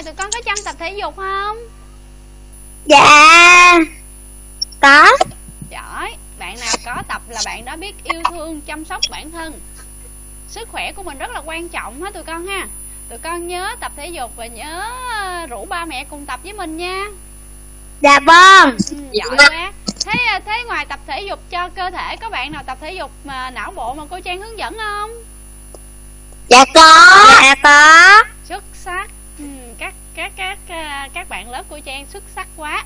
ngày tụi con có chăm tập thể dục không? Dạ. Có. Giỏi. Bạn nào có tập là bạn đó biết yêu thương chăm sóc bản thân. Sức khỏe của mình rất là quan trọng ha tụi con ha. Tụi con nhớ tập thể dục và nhớ rủ ba mẹ cùng tập với mình nha. Dạ vâng. Ừ, giỏi quá. Thế thế ngoài tập thể dục cho cơ thể có bạn nào tập thể dục mà não bộ mà cô trang hướng dẫn không? Dạ có. Dạ có các các à, các bạn lớp của trang xuất sắc quá.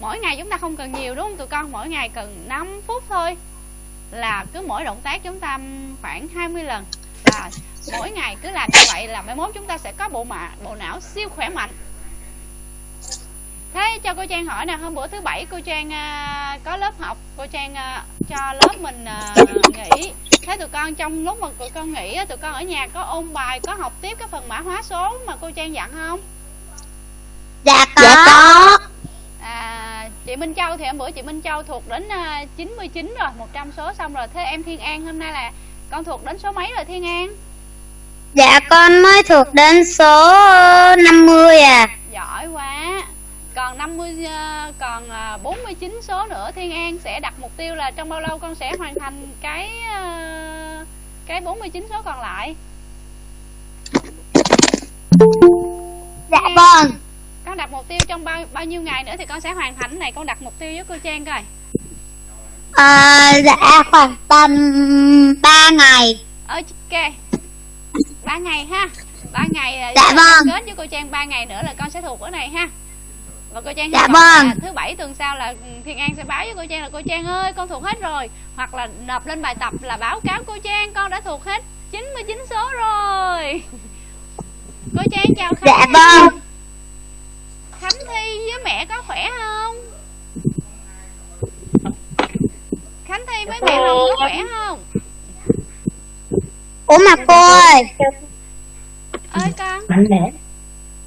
Mỗi ngày chúng ta không cần nhiều, đúng không tụi con? Mỗi ngày cần 5 phút thôi. Là cứ mỗi động tác chúng ta khoảng 20 lần. Và mỗi ngày cứ làm như vậy là mai mốt chúng ta sẽ có bộ mạ, bộ não siêu khỏe mạnh. Thế cho cô trang hỏi nè, hôm bữa thứ bảy cô trang à, có lớp học, cô trang à, cho lớp mình nghỉ. Thế tụi con trong lúc mà tụi con nghỉ tụi con ở nhà có ôn bài, có học tiếp cái phần mã hóa số mà cô trang dặn không? Dạ có, dạ có. À, chị Minh Châu thì hôm bữa chị Minh Châu thuộc đến uh, 99 rồi 100 số xong rồi. Thế em Thiên An hôm nay là con thuộc đến số mấy rồi Thiên An? Dạ con mới thuộc đến số 50 à. Giỏi quá. Còn 50 ờ, còn 49 ờ, số nữa Thiên An sẽ đặt mục tiêu là trong bao lâu con sẽ hoàn thành cái ờ, cái 49 số còn lại? Dạ vâng Con đặt mục tiêu trong bao bao nhiêu ngày nữa thì con sẽ hoàn thành này. Con đặt mục tiêu với cô Trang coi. À, Dạ khoảng tầm 3 ngày. Ok. 3 ngày ha. 3 ngày Dạ vâng. kết với cô Trang 3 ngày nữa là con sẽ thuộc ở này ha. Và cô trang dạ vâng. thứ bảy tuần sau là thiên an sẽ báo với cô trang là cô trang ơi con thuộc hết rồi. Hoặc là nộp lên bài tập là báo cáo cô trang con đã thuộc hết 99 số rồi. Cô trang chào khánh dạ vâng khánh thi với mẹ có khỏe không? Khánh thi với mẹ hồng có khỏe không? Ủa mà cô ơi. Ơi con.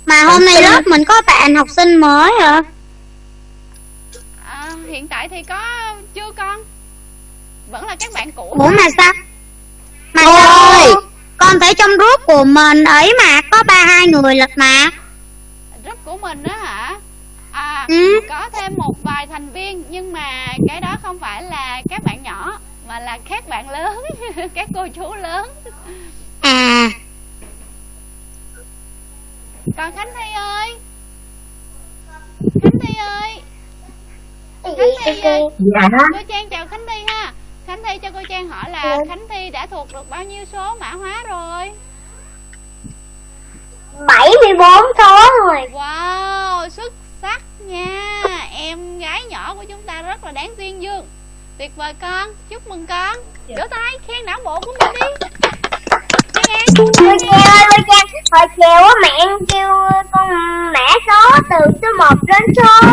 Mà hôm nay lớp mình có bạn học sinh mới hả? À, hiện tại thì có chưa con? Vẫn là các bạn cũ. Ủa mà sao? Mà Ôi. ơi Con thấy trong group của mình ấy mà Có ba hai người lật mà. Group của mình đó hả? À ừ. có thêm một vài thành viên Nhưng mà cái đó không phải là các bạn nhỏ Mà là các bạn lớn Các cô chú lớn. À. Còn khánh thi ơi? Khánh thi ơi? Khánh thi ơi. dạ. cô trang chào khánh thi ha. Khánh thi cho cô trang hỏi là ừ. khánh thi đã thuộc được bao nhiêu số mã hóa rồi 74 số rồi Wow xuất sắc nha Em gái nhỏ của chúng ta rất là đáng tuyên dương Tuyệt vời con Chúc mừng con dạ. Vỗ tay khen não bộ của mình đi Cô Trang ơi, cô Trang, hồi chiều á mẹ em kêu con mã số từ số 1 đến số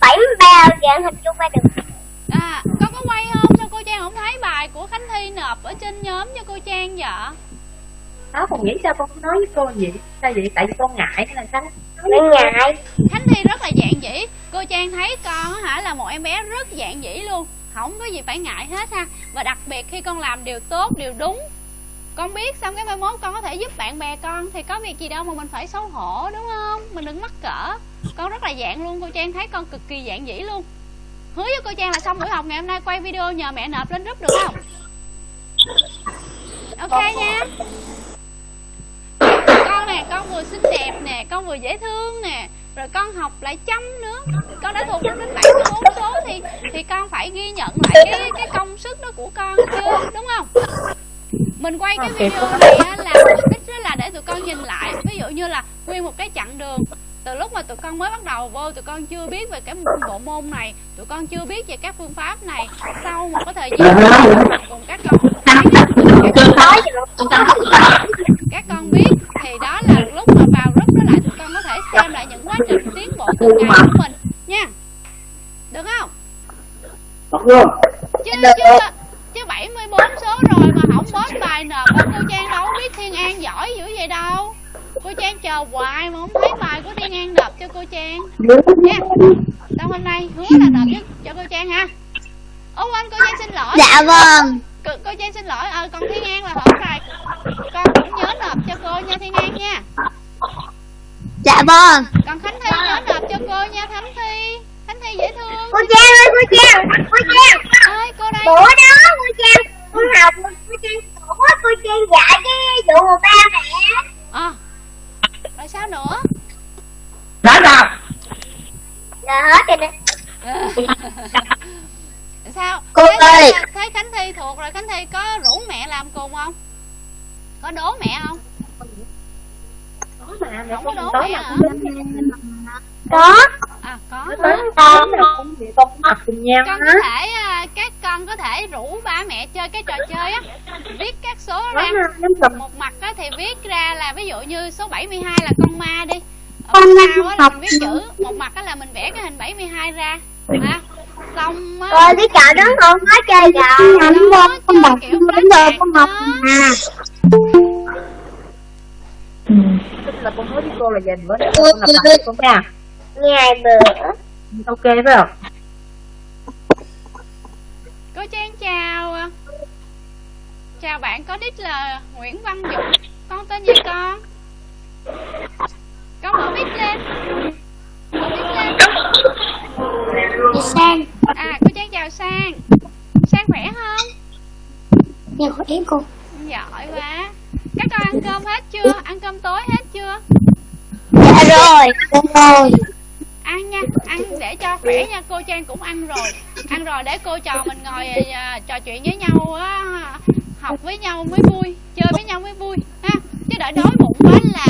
73 dạng hình chung qua được. À, con có quay không? Sao cô Trang không thấy bài của Khánh Thi nộp ở trên nhóm cho cô Trang vậy? Nó còn nghĩ sao con nói với cô vậy? Sao vậy? Tại vì con ngại hay là sao? Con ngại. Khánh Thi rất là dạng dĩ. Cô Trang thấy con hả là một em bé rất dạng dĩ luôn. Không có gì phải ngại hết ha. Và đặc biệt khi con làm điều tốt, điều đúng con biết xong cái mai mốt con có thể giúp bạn bè con thì có việc gì đâu mà mình phải xấu hổ đúng không mình đừng mắc cỡ con rất là dạng luôn cô trang thấy con cực kỳ dạng dĩ luôn hứa với cô trang là xong buổi học ngày hôm nay quay video nhờ mẹ nộp lên group được không ok nha con nè con vừa xinh đẹp nè con vừa dễ thương nè rồi con học lại chăm nữa. Con đã thuộc đến bảy bốn số thì thì con phải ghi nhận lại cái cái công sức đó của con chứ đúng không? Mình quay cái video này là mục đích đó là để tụi con nhìn lại. Ví dụ như là nguyên một cái chặng đường từ lúc mà tụi con mới bắt đầu vô tụi con chưa biết về cái bộ môn này. Tụi con chưa biết về các phương pháp này. Sau một cái thời gian cùng các con các con biết thì đó là lúc mà vào group đó lại tụi con có thể xem lại những quá trình tiến bộ từng ngày của mình nha. Được không? Chứ chứ chứ 74 số rồi mà không bớt bài nộp cô Trang đâu biết Thiên An giỏi dữ vậy đâu cô Trang chờ hoài mà không thấy bài của Thiên An nộp cho cô Trang. Nha đâu hôm nay hứa là nộp cho, cho cô Trang ha. Ô anh cô Trang xin lỗi. Dạ vâng. Cô, cô Trang xin lỗi. Ờ còn Thiên An là hỏi bài con cũng nhớ nộp cho cô nha Thiên An nha. Dạ vâng. Còn khánh thi nhớ nộp cho cô nha khánh thi. Khánh thi dễ thương. Cô trang ơi cô trang cô trang. Ơi cô đây. Bữa đó cô trang cô học cô trang quá cô trang dạy cái vụ ba mẹ. Ờ rồi sao nữa sao? rồi hết rồi nè sao Cô thấy, ơi. thấy khánh thi thuộc rồi khánh thi có rủ mẹ làm cùng không có đố mẹ không Có mà, mẹ Không có đố mẹ hả? Có. À có Nói con cũng con cũng học cùng nhau con á có thể à, các con có thể rủ ba mẹ chơi cái trò chơi á. Viết các số ra. Nói một mặt á thì viết ra là ví dụ như số 72 là con ma đi. Ở Con mặt ma sau á là học. mình viết chữ. Một mặt á là mình vẽ cái hình 72 ra. Ha xong á rồi cái trò đó con có chơi rồi. Anh vô con đọc kiểu Bây giờ con học Tức là con nói với cô là bữa nào con gặp lại con nha ngày bữa Ok phải không? cô trang chào. Chào bạn có đích là Nguyễn Văn Dũng. Con tên gì con? Con mở mic lên. Mở mic lên. Đi sang. À cô trang chào sang. Sang khỏe không? Nhà khỏe cô. Giỏi quá. Các con ăn cơm hết chưa? Ăn cơm tối hết chưa? Dạ rồi. Dạ rồi ăn nha ăn để cho khỏe nha cô trang cũng ăn rồi. Ăn rồi để cô trò mình ngồi uh, trò chuyện với nhau á học với nhau mới vui chơi với nhau mới vui ha. Chứ đợi đói bụng quá là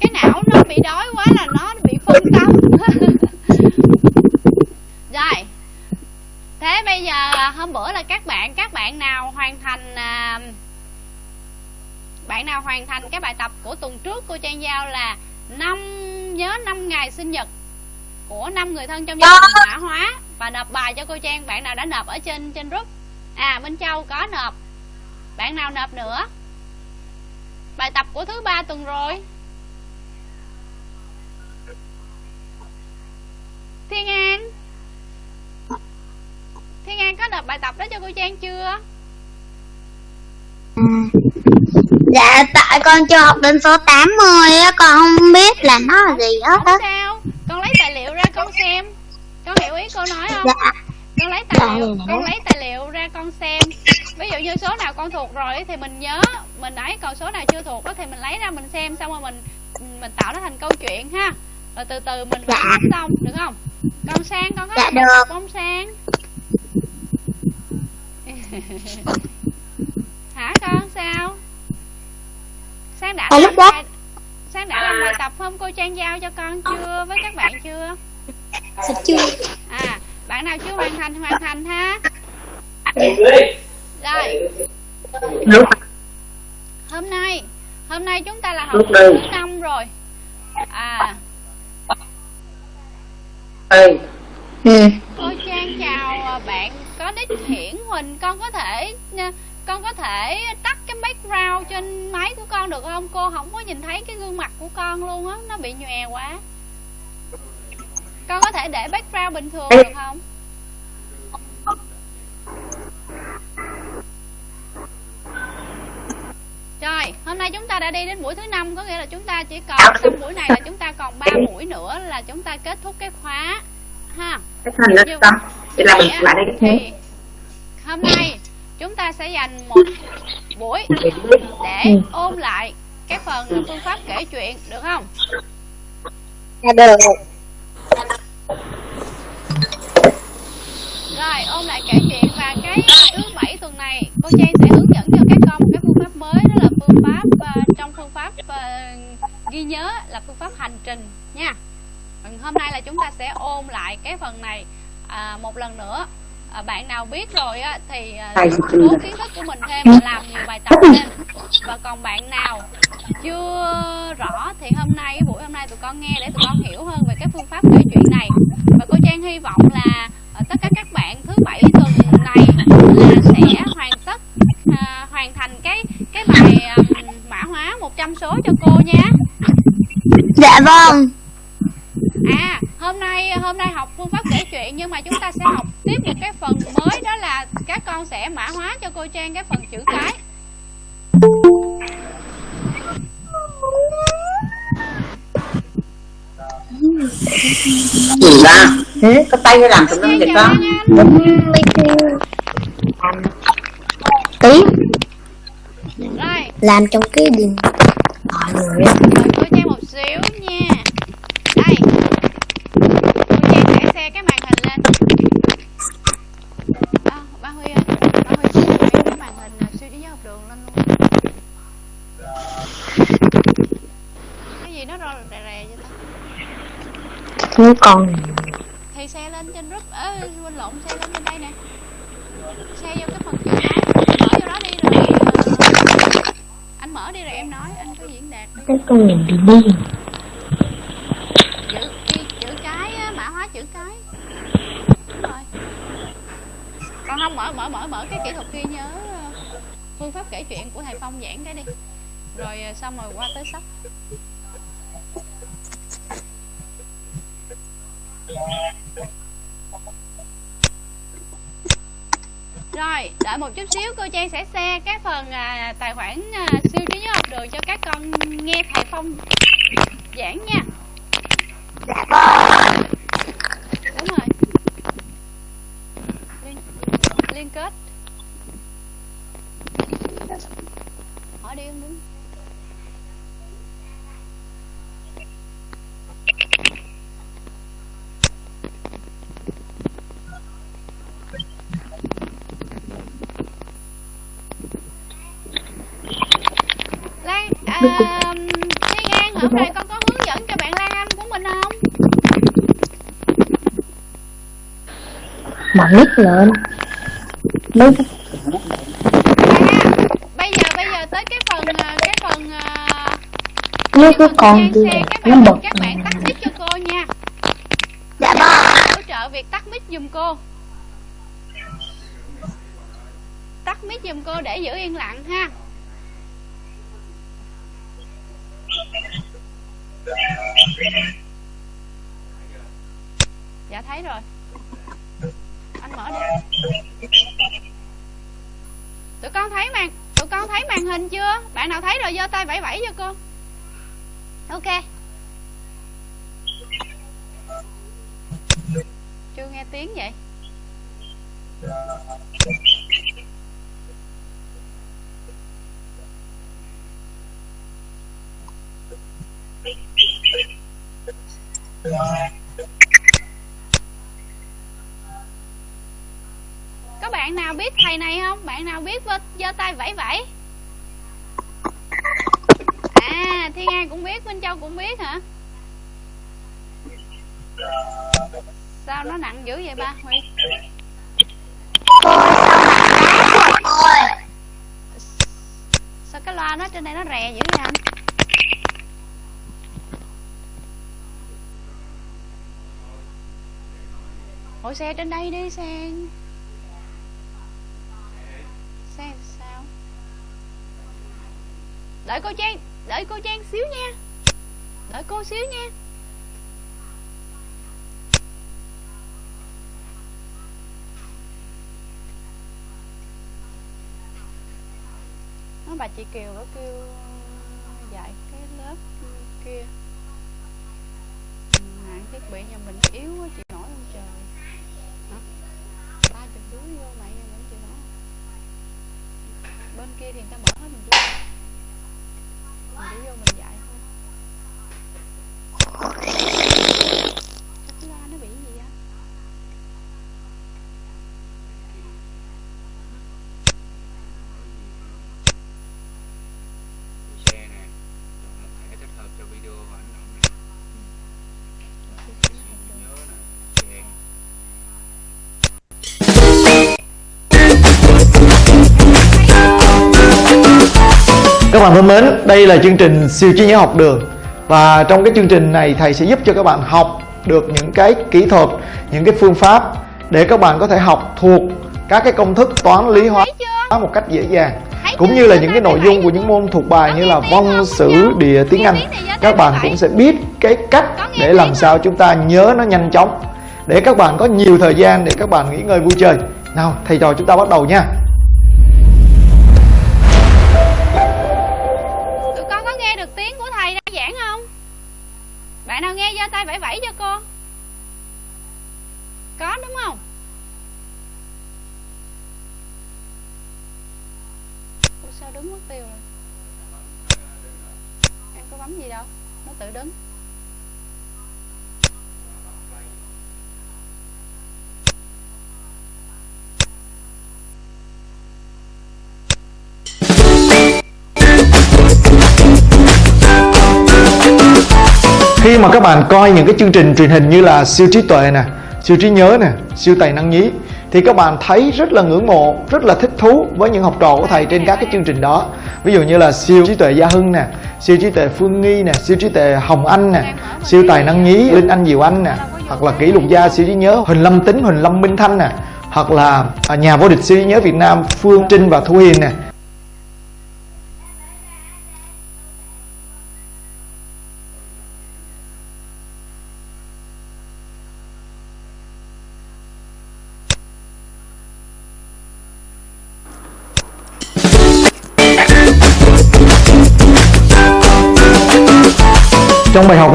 cái não nó bị đói quá là nó bị phân tâm rồi thế bây giờ hôm bữa là các bạn các bạn nào hoàn thành uh, bạn nào hoàn thành cái bài tập của tuần trước cô trang giao là năm nhớ năm ngày sinh nhật của năm người thân trong gia đình mã hóa. Và nộp bài cho cô trang bạn nào đã nộp ở trên trên group. À minh châu có nộp. Bạn nào nộp nữa? Bài tập của thứ ba tuần rồi. Thiên an. Thiên an có nộp bài tập đó cho cô trang chưa. Dạ tại con chưa học đến số 80 á Con không biết là nó là gì hết á sao con lấy tài liệu ra con xem con hiểu ý cô nói không? Dạ. Con lấy tài Dạ, liệu con lấy tài liệu ra con xem. Ví dụ như số nào con thuộc rồi thì mình nhớ. Mình ấy còn số nào chưa thuộc đó thì mình lấy ra mình xem xong rồi mình mình tạo nó thành câu chuyện ha. Rồi từ từ mình Dạ. xong được không? Con sang con có Dạ, được. không sang. Hả con sao? Sang đã làm lúc đó- sang đã làm bài tập không? Cô trang giao cho con chưa? Với các bạn chưa Dạ chưa? À bạn nào chưa hoàn thành hoàn thành ha. Rồi. Hôm nay hôm nay chúng ta là học thứ năm rồi. À. Ê. Ừ. Cô trang chào à, bạn có đích hiển huỳnh. Con có thể nha, con có thể tắt cái background trên máy của con được không? Cô không có nhìn thấy cái gương mặt của con luôn á nó bị nhòe quá con có thể để background bình thường được không? Rồi, hôm nay chúng ta đã đi đến buổi thứ năm có nghĩa là chúng ta chỉ còn xong buổi này là chúng ta còn 3 buổi nữa là chúng ta kết thúc cái khóa ha. Cái thành lớp tâm Vậy là mình lại đây cái thế thì hôm nay chúng ta sẽ dành một buổi để ôn lại cái phần phương pháp kể chuyện được không? Dạ được Rồi, ôn lại kể chuyện và cái thứ bảy tuần này cô Trang sẽ hướng dẫn cho các con một cái phương pháp mới đó là phương pháp ờ, trong phương pháp ờ, ghi nhớ là phương pháp hành trình nha. Còn hôm nay là chúng ta sẽ ôn lại cái phần này à, một lần nữa. À, bạn nào biết rồi á thì Thầy cố kiến thức của mình thêm và làm nhiều bài tập lên. Và còn bạn nào chưa rõ thì hôm nay buổi hôm nay tụi con nghe để tụi con hiểu hơn về cái phương pháp kể chuyện này. Và cô Trang hy vọng là ờ, tất cả các bạn thứ bảy tuần này là sẽ hoàn tất à, hoàn thành cái cái bài à, mã hóa 100 số cho cô nha. Dạ vâng. À hôm nay hôm nay học phương pháp kể chuyện nhưng mà chúng ta sẽ học tiếp một cái phần mới đó là các con sẽ mã hóa cho cô Trang cái phần chữ cái gì ba? Thế? Có tay làm tùm lum vậy con. Làm Rồi. Làm trong cái điện thoại người cô Trang một xíu nha nó còn Thì xe lên trên group Ơ quên lộn xe lên trên đây nè. Xe vô cái phần chữ Mở vô đó đi rồi ờ, Anh mở đi rồi em nói Anh có diễn đạt đi. Cái con nhìn bị điên chữ chữ, chữ cái á, mã hóa chữ cái. Đúng rồi. Còn không mở mở mở mở cái kỹ thuật ghi nhớ ờ, phương pháp kể chuyện của thầy phong giảng cái đi. Rồi ờ, xong rồi qua tới sách rồi đợi một chút xíu cô trang sẽ share cái phần à, tài khoản à, siêu trí nhớ học đường cho các con nghe thầy phong giảng nha. Đúng rồi. Liên, liên kết. Hỏi đi em đúng Lan, à, Thiên An, hôm nay con có hướng dẫn cho bạn Lan Anh của mình không? mở mic lên À, bây giờ bây giờ tới cái phần à, cái phần à, lấy cái con kia các nó bạn bật các bạn tắt mic cho cô nha. dạ vâng Hỗ trợ việc tắt mic giùm cô. Tắt mic giùm cô để giữ yên lặng ha. Bạn nào biết thầy này không? Bạn nào biết giơ tay vẫy vẫy? À, Thiên An cũng biết, Minh Châu cũng biết hả? Sao nó nặng dữ vậy ba Huy? Sao cái loa nó trên đây nó rè dữ vậy anh? Ủa xe trên đây đi xe Xe sao Đợi cô Trang, Đợi cô Trang xíu nha. Đợi cô xíu nha. Nó bà chị Kiều nó kêu dạy cái lớp kia. Ừ, Mạng thiết bị nhà mình yếu quá, chị nổi không trời. Hả? Ba chục đứa vô mày nhà mình chị nổi? Bên kia thì người ta mở hết mình chưa bạn thân mến, đây là chương trình siêu trí nhớ học đường. Và trong cái chương trình này thầy sẽ giúp cho các bạn học được những cái kỹ thuật, những cái phương pháp Để các bạn có thể học thuộc các cái công thức toán lý hóa một cách dễ dàng. Cũng như là những cái nội dung của những môn thuộc bài như là văn, sử, địa, tiếng Anh. Các bạn cũng sẽ biết cái cách để làm sao chúng ta nhớ nó nhanh chóng Để các bạn có nhiều thời gian để các bạn nghỉ ngơi vui chơi. Nào, thầy trò chúng ta bắt đầu nha bạn nào nghe giơ tay vẫy vẫy cho con có, đúng không? Ủa, sao đứng mất tiêu rồi? Em có bấm gì đâu? Nó tự đứng. Khi mà các bạn coi những cái chương trình truyền hình như là siêu trí tuệ nè, siêu trí nhớ nè, siêu tài năng nhí, thì các bạn thấy rất là ngưỡng mộ, rất là thích thú với những học trò của thầy trên các cái chương trình đó. Ví dụ như là siêu trí tuệ gia hưng nè, siêu trí tuệ phương nghi nè, siêu trí tuệ hồng anh nè, siêu tài năng nhí, linh anh diệu anh nè, hoặc là kỷ lục gia siêu trí nhớ, huỳnh lâm tính, huỳnh lâm minh thanh nè, hoặc là à, nhà vô địch siêu trí nhớ việt nam phương trinh và thu hiền nè.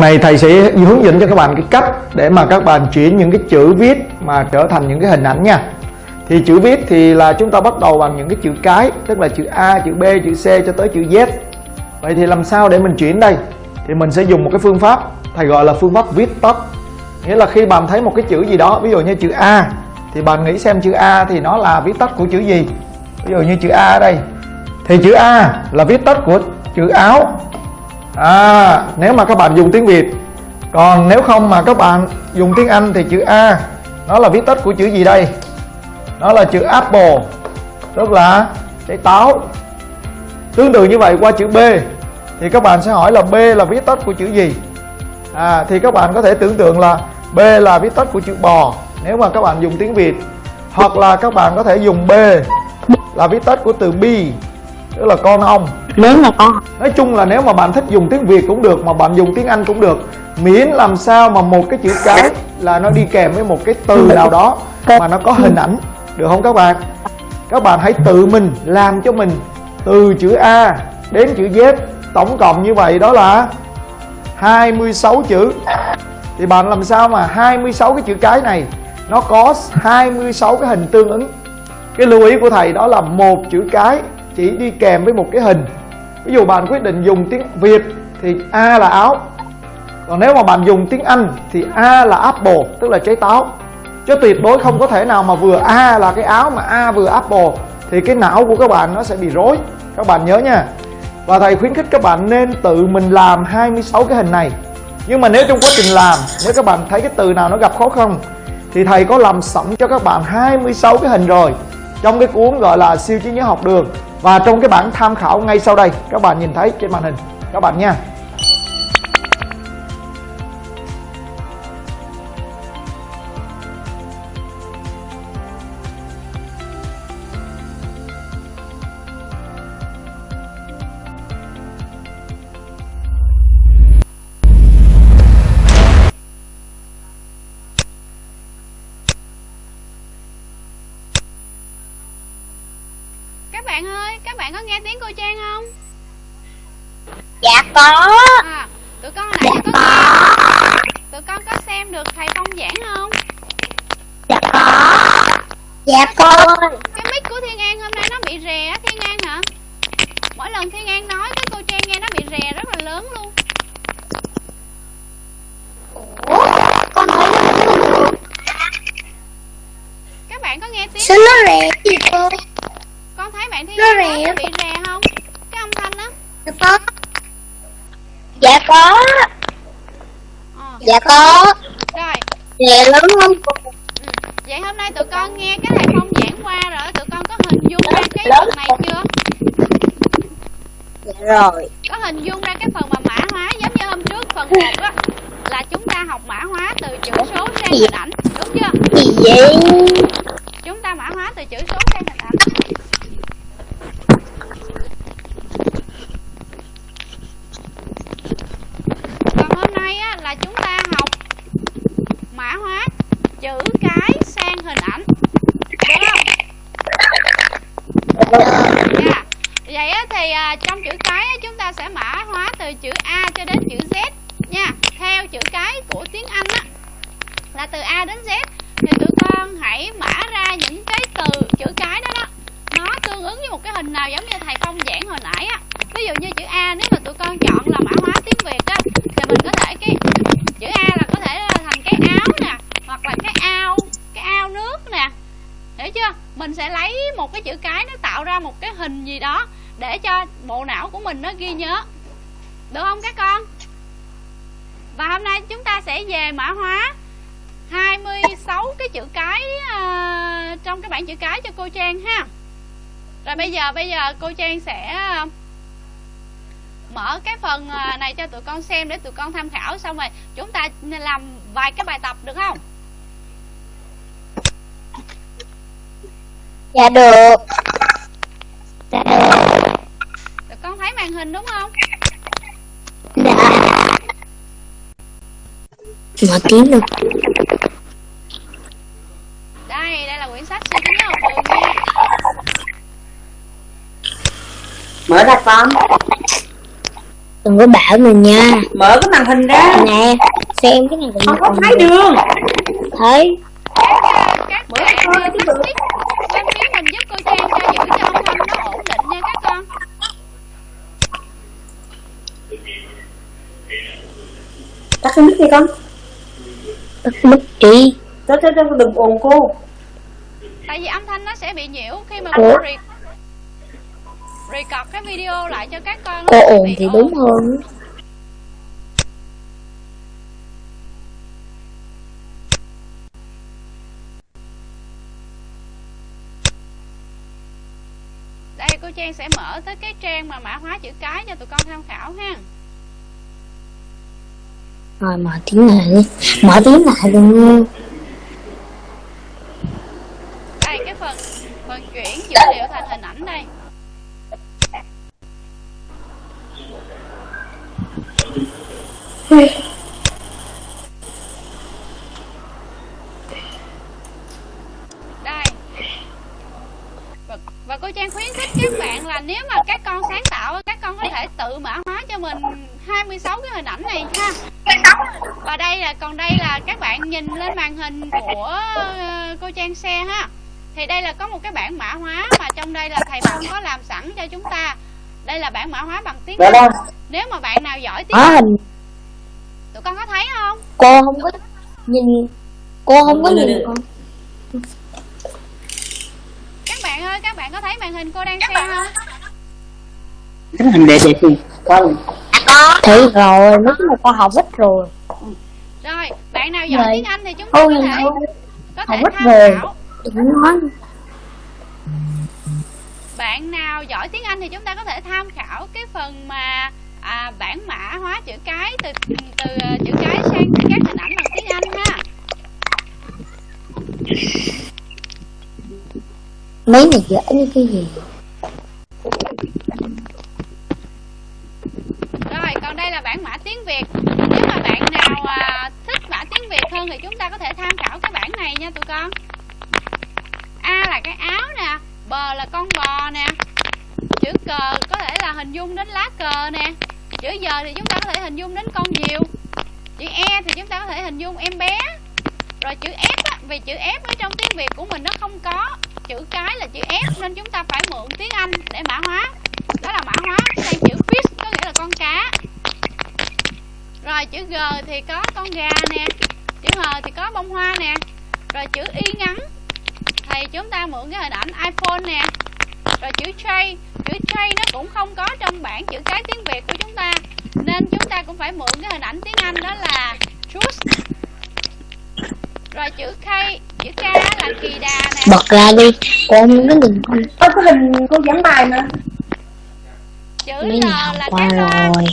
Này thầy sẽ hướng dẫn cho các bạn cái cách để mà các bạn chuyển những cái chữ viết mà trở thành những cái hình ảnh nha. Thì chữ viết thì là chúng ta bắt đầu bằng những cái chữ cái, tức là chữ A, chữ B, chữ C cho tới chữ Z. Vậy thì làm sao để mình chuyển đây? Thì mình sẽ dùng một cái phương pháp thầy gọi là phương pháp viết tắt. Nghĩa là khi bạn thấy một cái chữ gì đó, ví dụ như chữ A thì bạn nghĩ xem chữ A thì nó là viết tắt của chữ gì? Ví dụ như chữ A ở đây. Thì chữ A là viết tắt của chữ áo à, nếu mà các bạn dùng tiếng Việt. Còn nếu không mà các bạn dùng tiếng Anh thì chữ A nó là viết tắt của chữ gì đây? Nó là chữ apple tức là trái táo. Tương tự như vậy qua chữ B thì các bạn sẽ hỏi là B là viết tắt của chữ gì? À, thì các bạn có thể tưởng tượng là B là viết tắt của chữ bò nếu mà các bạn dùng tiếng Việt. Hoặc là các bạn có thể dùng B là viết tắt của từ bi tức là con ong nếu mà con. Nói chung là nếu mà bạn thích dùng tiếng Việt cũng được Mà bạn dùng tiếng Anh cũng được. Miễn làm sao mà một cái chữ cái Là nó đi kèm với một cái từ nào đó Mà nó có hình ảnh. Được không các bạn? Các bạn hãy tự mình làm cho mình Từ chữ A đến chữ Z. Tổng cộng như vậy đó là 26 chữ. Thì bạn làm sao mà 26 cái chữ cái này Nó có 26 cái hình tương ứng? Cái lưu ý của thầy đó là một chữ cái chỉ đi kèm với một cái hình. Ví dụ bạn quyết định dùng tiếng Việt thì A là áo. Còn nếu mà bạn dùng tiếng Anh thì A là apple, tức là trái táo. Chứ tuyệt đối không có thể nào mà vừa A là cái áo mà A vừa apple, thì cái não của các bạn nó sẽ bị rối. Các bạn nhớ nha. Và thầy khuyến khích các bạn nên tự mình làm 26 cái hình này. Nhưng mà nếu trong quá trình làm, nếu các bạn thấy cái từ nào nó gặp khó khăn, thì thầy có làm sẵn cho các bạn 26 cái hình rồi. Trong cái cuốn gọi là siêu trí nhớ học đường và trong cái bảng tham khảo ngay sau đây, các bạn nhìn thấy trên màn hình. Các bạn nha. Các bạn ơi các bạn có nghe tiếng cô trang không? Dạ có. À tụi con nãy giờ có tụi con có xem được thầy phong giảng không? Dạ có. Dạ con cái mic của thiên an hôm nay nó bị rè á thiên an hả? Mỗi lần thiên an nói cái cô trang nghe nó bị rè rất là lớn luôn. Con thấy các bạn có nghe tiếng Sao nó rẻ gì cô thấy bạn thiên Nó rè. bị rè không? Cái âm thanh á Dạ có. Dạ có. Ờ. Dạ có. Rồi. Rẻ lớn không? Ừ. vậy hôm nay tụi con nghe cái thầy phong giảng qua rồi tụi con có hình dung ra cái phần này chưa? Dạ rồi. Có hình dung ra cái phần mà mã hóa giống như hôm trước phần 1 á là chúng ta học mã hóa từ chữ số sang hình ảnh đúng chưa? Gì vậy chúng ta mã hóa từ chữ số sang hình ảnh còn hôm nay á là chúng ta học mã hóa chữ cái sang hình ảnh được không Dạ. Vậy á, thì à, trong chữ cái á, chúng ta sẽ mã hóa từ chữ A cho đến chữ Z nha. Theo chữ cái của tiếng Anh á là từ A đến Z thì tụi con con chọn là mã hóa tiếng việt á thì mình có thể cái chữ a là có thể là thành cái áo nè hoặc là cái ao cái ao nước nè hiểu chưa mình sẽ lấy một cái chữ cái nó tạo ra một cái hình gì đó để cho bộ não của mình nó ghi nhớ. Được không các con? Và hôm nay chúng ta sẽ về mã hóa. 26 cái chữ cái uh, trong cái bảng chữ cái cho cô Trang ha. Rồi bây giờ bây giờ cô Trang sẽ ờ, mở cái phần ờ, này cho tụi con xem để tụi con tham khảo xong rồi chúng ta làm vài cái bài tập được không? Dạ được. Hình đúng không? Dạ. Mở tiếng được đây đây là quyển sách suy tính học đường nha mở ra con. Đừng có bảo mình nha. Mở cái màn hình ra. Nè Xem cái này không có thấy đường. Thấy. Các các bạn uh, tắt mic tắt mic mình giúp cô Trang cho giữ cho âm thanh nó ổn định nha các con cái mic đi con mất đi cho cho cho đừng ồn cô. Tại vì âm thanh nó sẽ bị nhiễu khi mà cô re record cái video lại cho các con Cô ồn thì ồn. đúng hơn. Đây cô Trang sẽ mở tới cái trang mà mã hóa chữ cái cho tụi con tham khảo ha rồi mở tiếng lại đi. Mở tiếng lại luôn đây cái phần phần chuyển dữ liệu thành hình ảnh đây. Đây. Và, và cô Trang khuyến khích các bạn là nếu mà các con sáng tạo các con có thể tự mở mình 26 cái hình ảnh này ha. Và đây là còn đây là các bạn nhìn lên màn hình của ờ, cô Trang xe ha. Thì đây là có một cái bảng mã hóa mà trong đây là thầy Phong có làm sẵn cho chúng ta. Đây là bảng mã hóa bằng tiếng dạ Anh. đâu nếu mà bạn nào giỏi tiếng Có Anh hình tụi con có thấy không? Cô không có nhìn Cô không có nhìn con. Các bạn ơi các bạn có thấy màn hình cô đang xem không cái hình đẹp đẹp gì? Con Thấy rồi chung là con học ít rồi. Rồi bạn nào giỏi tiếng Anh thì chúng ta Ôi có thể có Không thể ít tham rồi. khảo. Đừng nói. Bạn nào giỏi tiếng Anh thì chúng ta có thể tham khảo cái phần mà à, bản mã hóa chữ cái từ từ ờ, chữ cái sang các hình ảnh bằng tiếng Anh ha. Mấy này dễ như cái gì Bật ra đi. Cô không có nhìn con Ơ cái hình cô giảng bài mà. Chữ Mấy L này học là qua cái rồi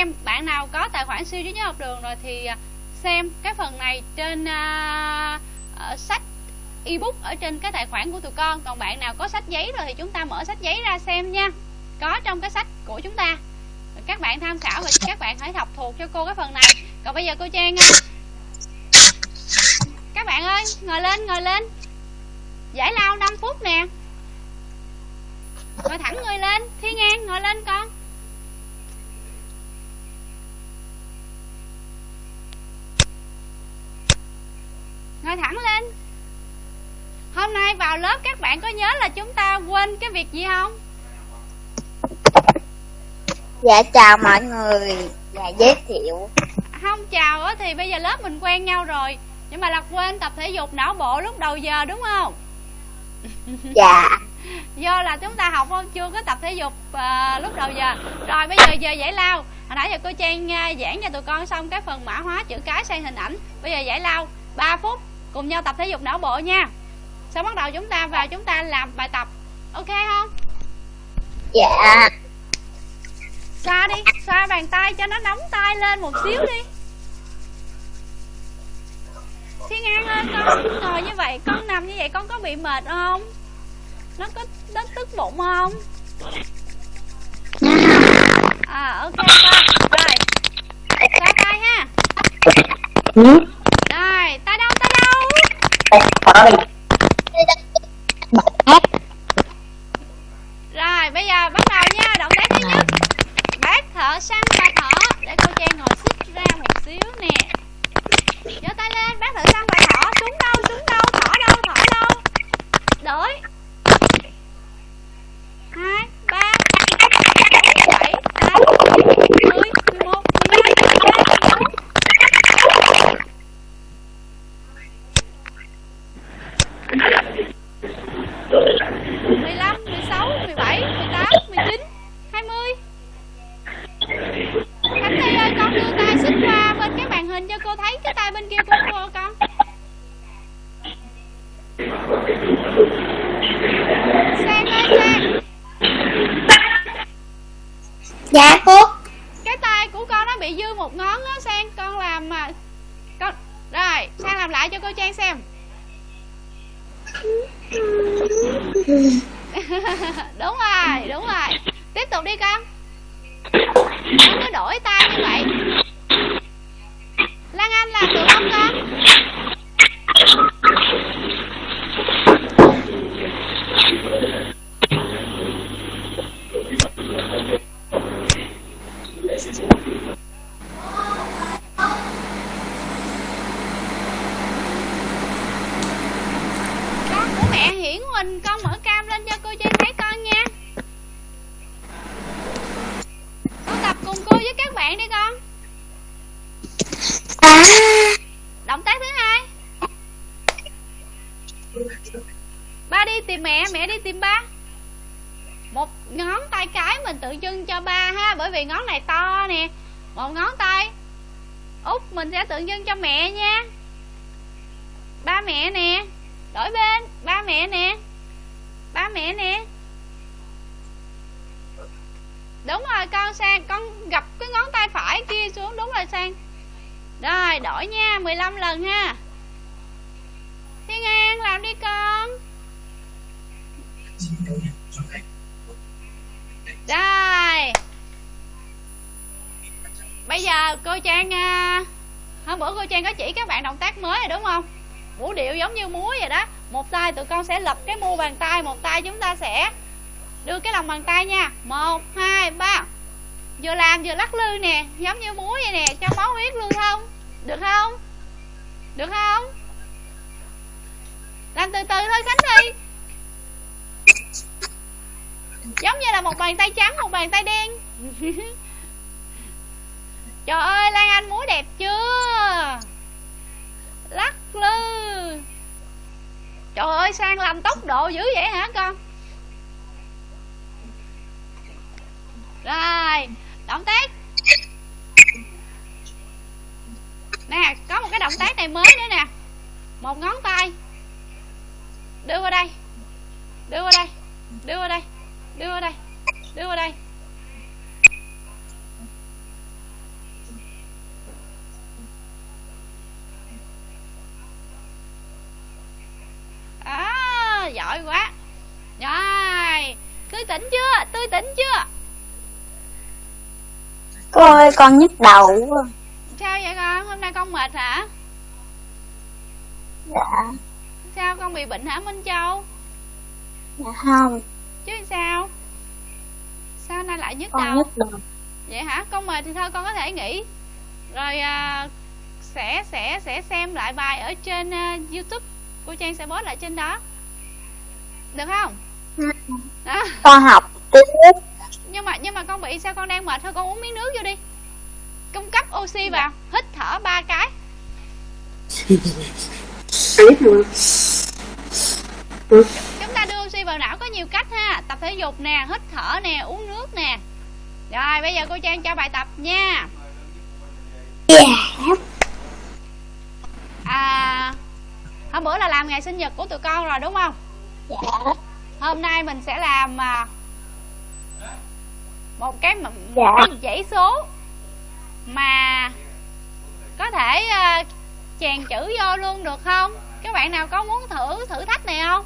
xem bạn nào có tài khoản siêu trí nhớ học đường rồi thì à, xem cái phần này trên uh, uh, sách ebook ở trên cái tài khoản của tụi con. Còn bạn nào có sách giấy rồi thì chúng ta mở sách giấy ra xem nha. Có trong cái sách của chúng ta. Các bạn tham khảo và các bạn hãy học thuộc cho cô cái phần này. Còn bây giờ cô trang à, các bạn ơi ngồi lên ngồi lên. Giải lao 5 phút nè. Ngồi thẳng người lên thiên an ngồi lên con. Ngồi thẳng lên. Hôm nay vào lớp các bạn có nhớ là chúng ta quên cái việc gì không? Dạ chào mọi người. Dạ giới thiệu. Không chào á thì bây giờ lớp mình quen nhau rồi. Nhưng mà là quên tập thể dục não bộ lúc đầu giờ đúng không? Dạ. Do là chúng ta học không? Chưa có tập thể dục à, lúc đầu giờ. Rồi bây giờ giờ giải lao. Hồi nãy giờ cô trang à, giảng cho tụi con xong cái phần mã hóa chữ cái sang hình ảnh. Bây giờ giải lao. 3 phút cùng nhau tập thể dục não bộ nha. Sau bắt đầu chúng ta vào chúng ta làm bài tập. Ok không? Dạ. Xoa đi xoa bàn tay cho nó nóng tay lên một xíu đi. Thiên an ơi con ngồi như vậy con nằm như vậy con có bị mệt không? Nó có nó tức bụng không? À ok con rồi. Xoa tay ha rồi tay đâu tay đâu rồi, bây giờ bắt đầu nha, động tác thứ nhất. Bác thở săn và thở để cô trang ngồi xích ra một xíu nè. Giơ tay lên, bác thở săn và thở xuống đâu xuống đâu thở đâu thở đâu. Đổi. Hai, ba, bốn bảy, tám mười mười một mười hai mười ba mười bốn mười lăm mười sáu mười bảy mười tám mười chín hai mươi Khánh Ly ơi con đưa tay xích qua bên cái màn hình cho cô thấy cái tay bên kia của cô con. Sang ơi Sang. Dạ cô. Cái tay của con nó bị dư một ngón á Sang con làm mà. Con Rồi Sang làm lại cho cô Trang xem. Đúng rồi Đúng rồi. Tiếp tục đi con. Không có đổi tay như vậy Lan Anh làm được không con con của mẹ hiển huỳnh con mở cam lên cho cô trang thấy con nha con tập cùng cô với các bạn đi con À động tác thứ hai ba đi tìm mẹ mẹ đi tìm ba một ngón tay cái mình tượng trưng cho ba ha bởi vì ngón này to nè. Một ngón tay. Út, mình sẽ tượng trưng cho mẹ nha. Ba mẹ nè. Đổi bên. Ba mẹ nè. Ba mẹ nè. Đúng rồi, con sang, con gặp cái ngón tay phải kia xuống. Đúng rồi, sang. Rồi, đổi nha 15 lần ha Thiên An làm đi con Rồi Bây giờ cô Trang à, Hôm bữa cô Trang có chỉ các bạn động tác mới rồi đúng không? Vũ điệu giống như múa vậy đó. Một tay tụi con sẽ lật cái mu bàn tay Một tay chúng ta sẽ đưa cái lòng bàn tay nha. Một hai ba. Vừa làm vừa lắc lư nè Giống như múa vậy nè. Cho máu huyết lưu thông. Được không? Được không? Làm từ từ thôi Khánh Thi. Giống như là một bàn tay trắng Một bàn tay đen. Trời ơi, Lan Anh múa đẹp chưa? Lắc lư. Trời ơi, Sang làm tốc độ dữ vậy hả con? Rồi, động tác. Nè, có một cái động tác này mới nữa nè. Một ngón tay. Đưa qua đây. Đưa qua đây. Đưa qua đây. Đưa qua đây. Đưa qua đây. Giỏi quá. Rồi tươi tỉnh chưa? Tươi tỉnh chưa? Cô ơi con nhức đầu quá. sao vậy con? Hôm nay con mệt hả? Dạ, sao con bị bệnh hả minh châu? Dạ không, chứ sao? Sao nay lại nhức con đầu? nhức đầu. vậy hả? Con mệt thì thôi con có thể nghỉ. Rồi à, sẽ sẽ sẽ xem lại bài ở trên à, youtube cô trang sẽ post lại trên đó được không? Đó. Con học tiếp. nhưng mà nhưng mà con bị sao con đang mệt thôi con uống miếng nước vô đi. Cung cấp oxy vào hít thở ba cái. Chúng ta đưa oxy vào não có nhiều cách ha. Tập thể dục nè hít thở nè uống nước nè. Rồi bây giờ cô trang cho bài tập nha. À hôm bữa là làm ngày sinh nhật của tụi con rồi đúng không dạ, hôm nay mình sẽ làm à, một cái Dạ. một cái dãy số mà có thể à, chèn chữ vô luôn được không? Các bạn nào có muốn thử thử thách này không?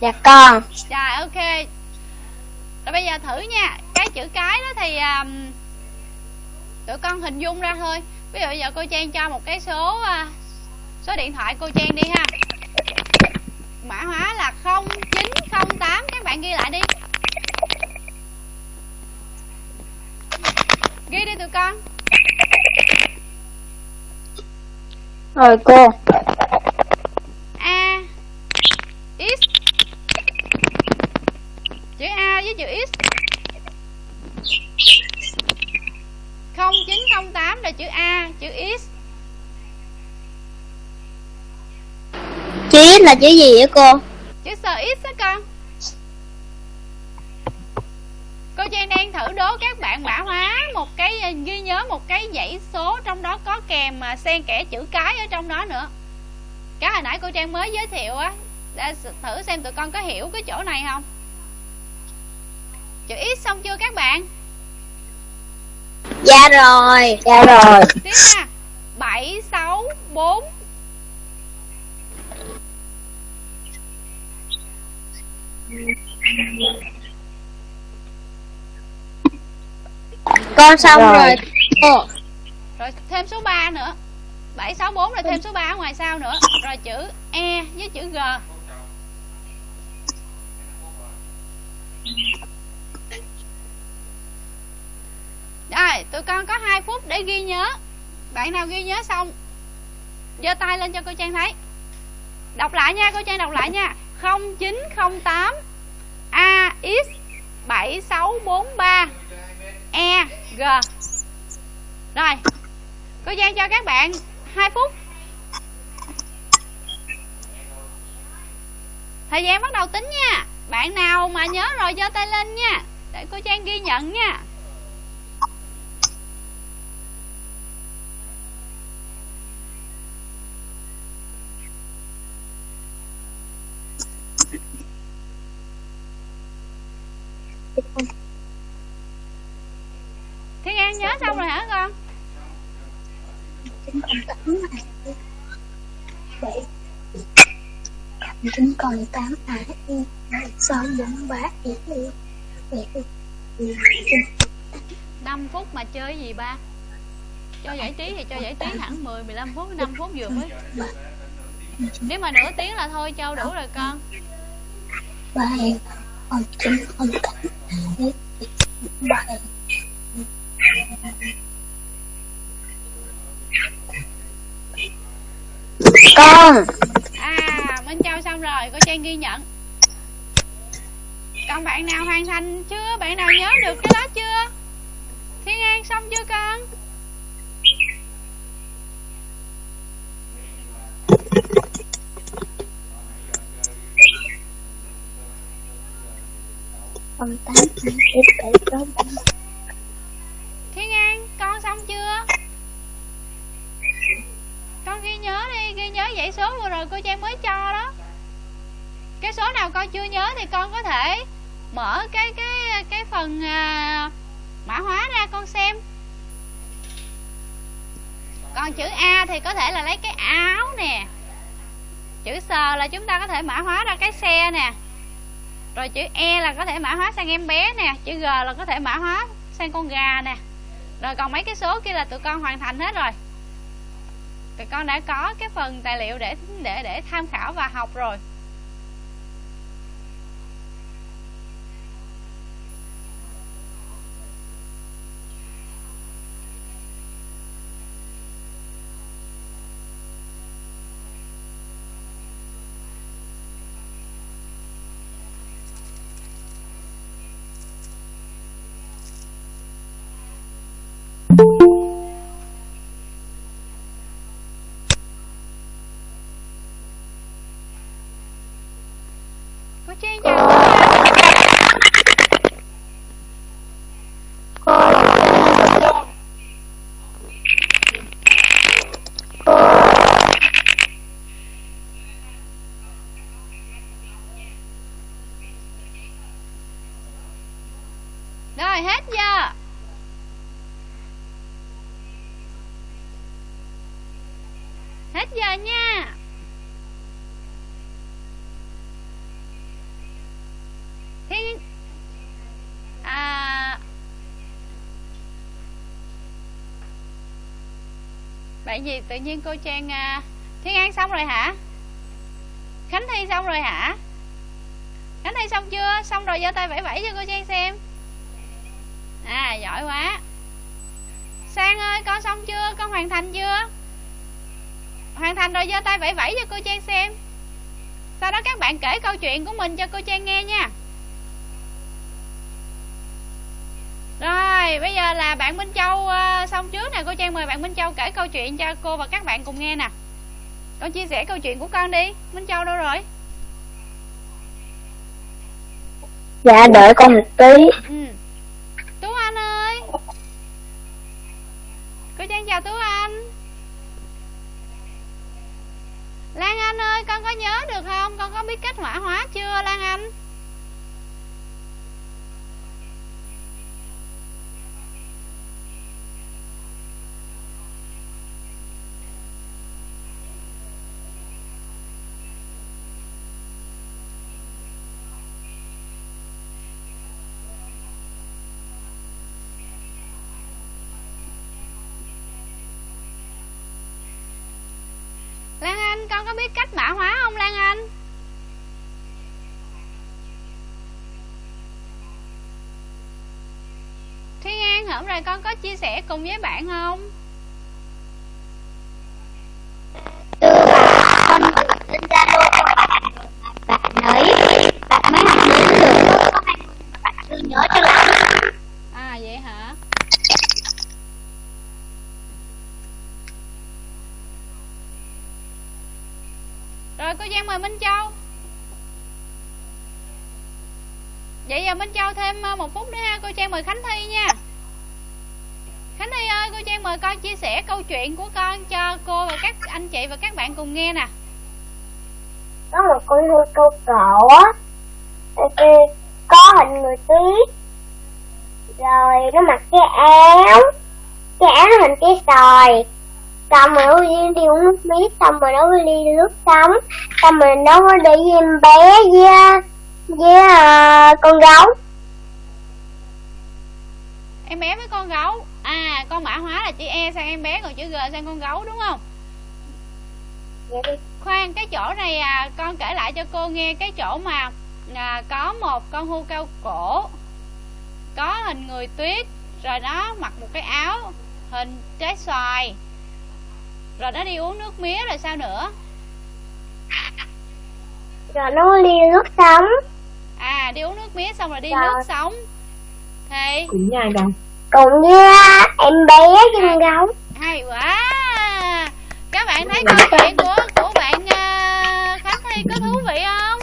Dạ con. rồi ok. Rồi bây giờ thử nha. Cái chữ cái đó thì à, tụi con hình dung ra thôi. Ví dụ giờ cô trang cho một cái số à, số điện thoại cô trang đi ha mã hóa là 0908 các bạn ghi lại đi. Ghi đi tụi con. Rồi cô. A X. Chữ A với chữ X. 0908 là chữ A chữ X Chí là chữ gì vậy cô? chữ sờ X đó con cô Trang đang thử đố các bạn mã hóa một cái ghi nhớ một cái dãy số trong đó có kèm mà xen kẽ chữ cái ở trong đó nữa cái hồi nãy cô Trang mới giới thiệu á để thử xem tụi con có hiểu cái chỗ này không chữ X xong chưa các bạn Dạ rồi. Dạ rồi. tiếp ha bảy sáu bốn Con xong Rồi. rồi. Cô. rồi thêm số 3 nữa 764 rồi thêm số 3 ở ngoài sau nữa rồi chữ E với chữ G rồi tụi con có 2 phút để ghi nhớ bạn nào ghi nhớ xong giơ tay lên cho cô Trang thấy đọc lại nha cô Trang đọc lại nha 0908 AX 7643 EG rồi, Cô Giang cho các bạn 2 phút. Thời gian bắt đầu tính nha. Bạn nào mà nhớ rồi giơ tay lên nha. Để cô Trang ghi nhận nha. Thiên An nhớ xong rồi hả con? Chín còn tám à hai sáu bốn ba một 5 phút mà chơi gì ba? Cho giải trí thì cho giải trí hẳn 10 15 phút 5 phút vừa mới. Nếu mà nửa tiếng là thôi Châu đủ rồi con. Ba còn chín còn tám con. À Minh Châu xong rồi Cô Trang ghi nhận. Còn bạn nào hoàn thành chưa? Bạn nào nhớ được cái đó chưa? Thiên An xong chưa con? Không tám hai chín bảy sáu bảy Thiên An con xong chưa? Con ghi nhớ đi ghi nhớ dãy số vừa rồi cô Trang mới cho đó. Cái số nào con chưa nhớ thì con có thể mở cái cái cái phần à, mã hóa ra con xem. Còn chữ A thì có thể là lấy cái áo nè. Chữ S là chúng ta có thể mã hóa ra cái xe nè rồi chữ E là có thể mã hóa sang em bé nè, chữ G là có thể mã hóa sang con gà nè. Rồi còn mấy cái số kia là tụi con hoàn thành hết rồi. Tụi con đã có cái phần tài liệu để để để tham khảo và học rồi. Cô Trang chào rồi hết giờ hết giờ nha Thiên à tại vì tự nhiên cô Trang à, Thiên An xong rồi hả? Khánh Thi xong rồi hả? Khánh Thi xong chưa? Xong rồi giơ tay vẫy vẫy cho cô Trang xem. À giỏi quá. Sang ơi con xong chưa? Con hoàn thành chưa? Hoàn thành rồi giơ tay vẫy vẫy cho cô Trang xem. Sau đó các bạn kể câu chuyện của mình cho cô Trang nghe nha. Rồi bây giờ là bạn Minh Châu uh, xong trước nè. Cô Trang mời bạn Minh Châu kể câu chuyện cho cô và các bạn cùng nghe nè. Con chia sẻ câu chuyện của con đi. Minh Châu đâu rồi? Dạ đợi con một tí. Ừ. Tú Anh ơi. Cô Trang chào Tú Anh. Lan Anh ơi con có nhớ được không? Con có biết cách hỏa hóa chưa Lan Anh Lan Anh con có biết cách mã hóa không Lan Anh Thiên An hôm nay con có chia sẻ cùng với bạn không? Con gọi lên zalo cho bạn bạn ấy bạn mới học đến được có hai người mà bạn chưa nhớ cho lắm À vậy hả? Rồi, cô Giang mời Minh Châu. Vậy giờ Minh Châu thêm à, một phút nữa ha. Cô Trang mời Khánh Thi nha cô Trang mời con chia sẻ câu chuyện của con cho cô và các anh chị và các bạn cùng nghe nè. Có một con hươu câu cổ á Có hình người tuyết Rồi nó mặc cái áo. Cái áo hình cái sòi. Xong rồi nó đi, đi uống nước mía Xong rồi nó đi lướt sóng. Xong rồi nó đi với em bé với với ờ, con gấu. Em bé với con gấu À con mã hóa là chữ E sang em bé Còn chữ G sang con gấu đúng không? Đi. Khoan cái chỗ này à, con kể lại cho cô nghe. Cái chỗ mà à, có một con hươu cao cổ có hình người tuyết rồi nó mặc một cái áo hình trái xoài rồi nó đi uống nước mía rồi sao nữa? Rồi nó đi lướt sóng. À đi uống nước mía xong rồi đi Rồi. nước sống thì Cùng với ai Cùng với em bé với con gấu hay quá. Các bạn thấy câu chuyện của của bạn à, Khánh Thi có thú vị không?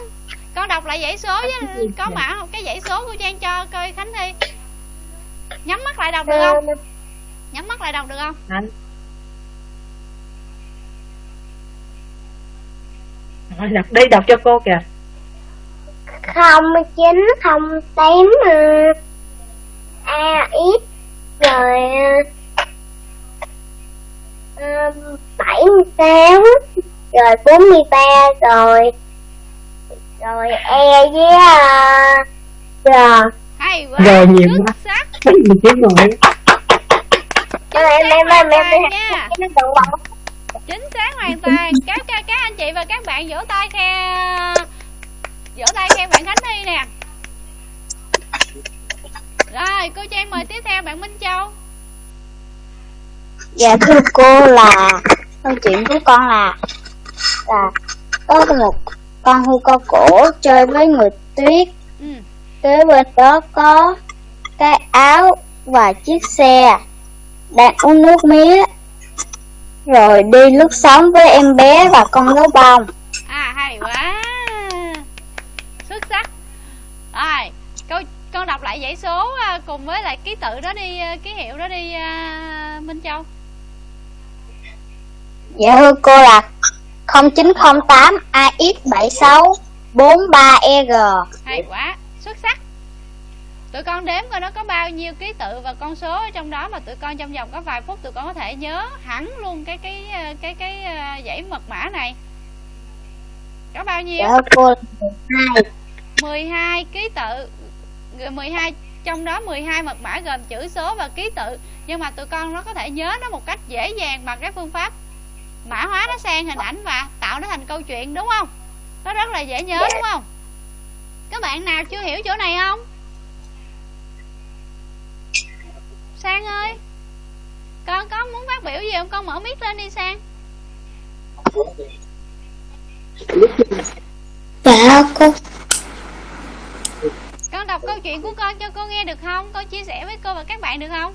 Con đọc lại dãy số với có mã không cái dãy số của trang cho coi khánh thi. Nhắm mắt lại đọc được không? nhắm mắt lại đọc được không? Anh. Rồi đọc đi đọc cho cô kìa. Không chín không tám a x rồi ờ, bảy mươi sáu rồi bốn mươi ba rồi rồi e với uh, r hay quá Rồi, nhiều quá. sắc Mấy gì chứ rồi em em em em em. Chính xác hoàn toàn. Các các các anh chị và các bạn vỗ tay khen vỗ tay khen bạn khánh thi nè rồi cô trang mời tiếp theo bạn minh châu. Dạ thưa cô là câu chuyện của con là là có một con hươu cao cổ chơi với người tuyết. Ừ. kế bên đó có cái áo và chiếc xe đang uống nước mía. Rồi đi lướt sóng với em bé và con gấu bông. À hay quá. Xuất sắc. Rồi con đọc lại dãy số à, cùng với lại ký tự đó đi à, ký hiệu đó đi à, minh châu. Dạ thưa cô là 0908 AX76 43EG hay quá xuất sắc. Tụi con đếm coi nó có bao nhiêu ký tự và con số ở trong đó mà tụi con trong vòng có vài phút tụi con có thể nhớ hẳn luôn cái cái cái cái, cái dãy mật mã này. Có bao nhiêu? Dạ cô là 12 12 ký tự 12 trong đó 12 mật mã gồm chữ số và ký tự. Nhưng mà tụi con nó có thể nhớ nó một cách dễ dàng bằng cái phương pháp mã hóa nó sang hình ảnh và tạo nó thành câu chuyện, đúng không? Nó rất là dễ nhớ, đúng không? Các bạn nào chưa hiểu chỗ này không? Sang ơi, con có muốn phát biểu gì không? Con mở mic lên đi, sang. Dạ cô. con đọc câu chuyện của con cho cô nghe được không? Con chia sẻ với cô và các bạn được không?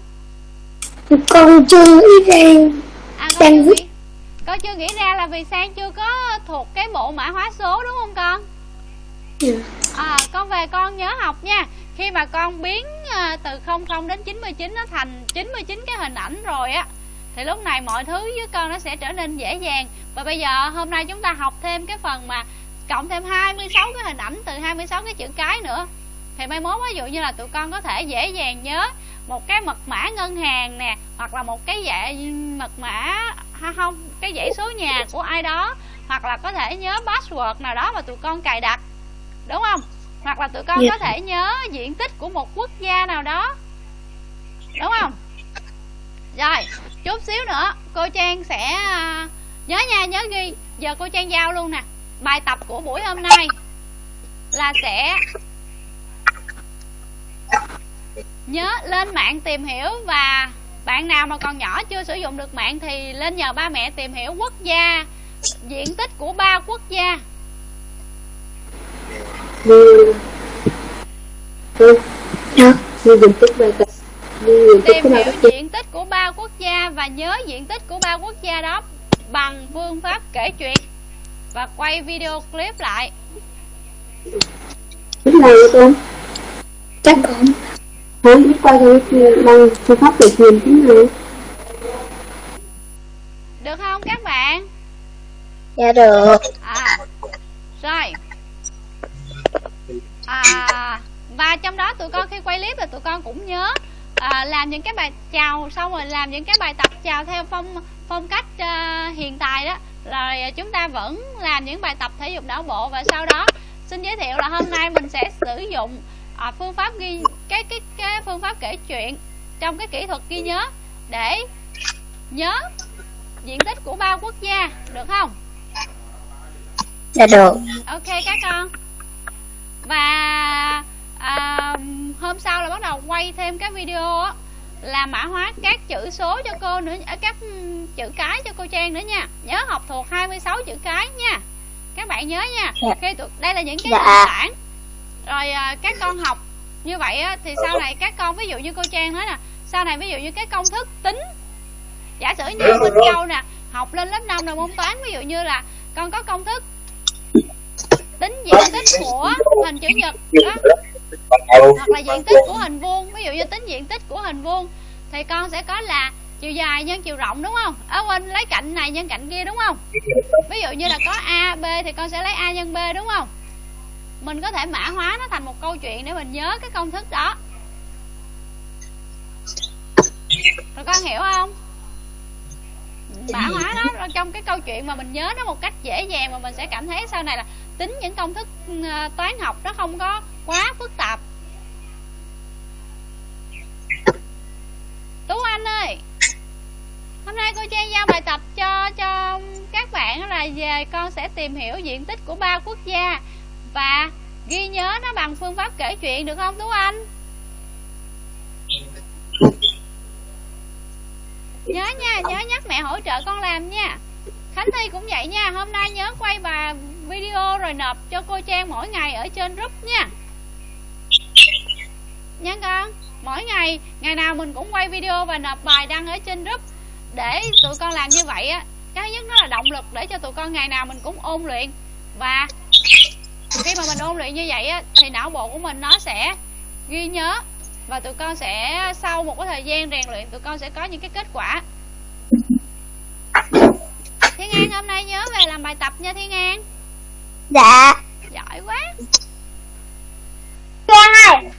Con chưa nghĩ ra. À con Đang chưa viết. nghĩ con chưa nghĩ ra là vì sang chưa có thuộc cái bộ mã hóa số đúng không con? À con về con nhớ học nha. Khi mà con biến à, từ 00 đến 99 nó thành 99 cái hình ảnh rồi á thì lúc này mọi thứ với con nó sẽ trở nên dễ dàng. Và bây giờ hôm nay chúng ta học thêm cái phần mà cộng thêm 26 cái hình ảnh từ 26 cái chữ cái nữa thì mai mốt ví dụ như là tụi con có thể dễ dàng nhớ một cái mật mã ngân hàng nè hoặc là một cái dạy mật mã ha không cái dãy số nhà của ai đó hoặc là có thể nhớ password nào đó mà tụi con cài đặt đúng không? Hoặc là tụi con Dạ. có thể nhớ diện tích của một quốc gia nào đó đúng không? Rồi chút xíu nữa cô trang sẽ à, nhớ nha nhớ ghi. Giờ cô trang giao luôn nè. Bài tập của buổi hôm nay là sẽ nhớ lên mạng tìm hiểu và bạn nào mà còn nhỏ chưa sử dụng được mạng thì lên nhờ ba mẹ tìm hiểu quốc gia diện tích của ba quốc gia. Tìm hiểu diện tích của ba quốc gia và nhớ diện tích của ba quốc gia đó bằng phương pháp kể chuyện. Và quay video clip lại chắc cũng Không. Biết qua cái bằng phương pháp kể chuyện thế nào được không các bạn? Dạ được. À rồi. À và trong đó tụi con khi quay clip là tụi con cũng nhớ à, làm những cái bài chào xong rồi làm những cái bài tập chào theo phong phong cách à, hiện tại đó. Rồi chúng ta vẫn làm những bài tập thể dục não bộ và sau đó xin giới thiệu là hôm nay mình sẽ sử dụng à, phương pháp ghi cái cái cái phương pháp kể chuyện trong cái kỹ thuật ghi nhớ để nhớ diện tích của ba quốc gia được không? Dạ được. Ok các con. Và à, hôm sau là bắt đầu quay thêm cái video á là mã hóa các chữ số cho cô nữa à, các chữ cái cho cô Trang nữa nha. Nhớ học thuộc 26 chữ cái nha. Các bạn nhớ nha. Dạ. khi đây là những cái Dạ. nền tảng rồi à, các con học như vậy á, thì sau này các con ví dụ như cô Trang nói nè sau này ví dụ như cái công thức tính. Giả sử như Minh Châu nè học lên lớp 5 là môn toán ví dụ như là con có công thức tính diện tích của hình chữ nhật đó hoặc là diện tích của hình vuông ví dụ như tính diện tích của hình vuông thì con sẽ có là chiều dài nhân chiều rộng đúng không? Ở quên lấy cạnh này nhân cạnh kia đúng không? Ví dụ như là có a b thì con sẽ lấy a nhân b đúng không mình có thể mã hóa nó thành một câu chuyện để mình nhớ cái công thức đó. Rồi con hiểu không? Mã hóa nó trong cái câu chuyện mà mình nhớ nó một cách dễ dàng mà mình sẽ cảm thấy sau này là tính những công thức ờ, toán học nó không có quá phức tạp. Tú anh ơi, hôm nay cô trang giao bài tập cho cho các bạn là về con sẽ tìm hiểu diện tích của ba quốc gia và ghi nhớ nó bằng phương pháp kể chuyện được không, tú anh? Nhớ nha, nhớ nhắc mẹ hỗ trợ con làm nha. Khánh thi cũng vậy nha, hôm nay nhớ quay bà video rồi nộp cho cô trang mỗi ngày ở trên group nha. Nha con, mỗi ngày ngày nào mình cũng quay video và nộp bài đăng ở trên group. Để tụi con làm như vậy á, cái nhất nó là động lực để cho tụi con ngày nào mình cũng ôn luyện. Và khi mà mình ôn luyện như vậy á thì não bộ của mình nó sẽ ghi nhớ và tụi con sẽ sau một cái thời gian rèn luyện tụi con sẽ có những cái kết quả. Thiên an hôm nay nhớ về làm bài tập nha thiên an Dạ. Giỏi quá. Trang ơi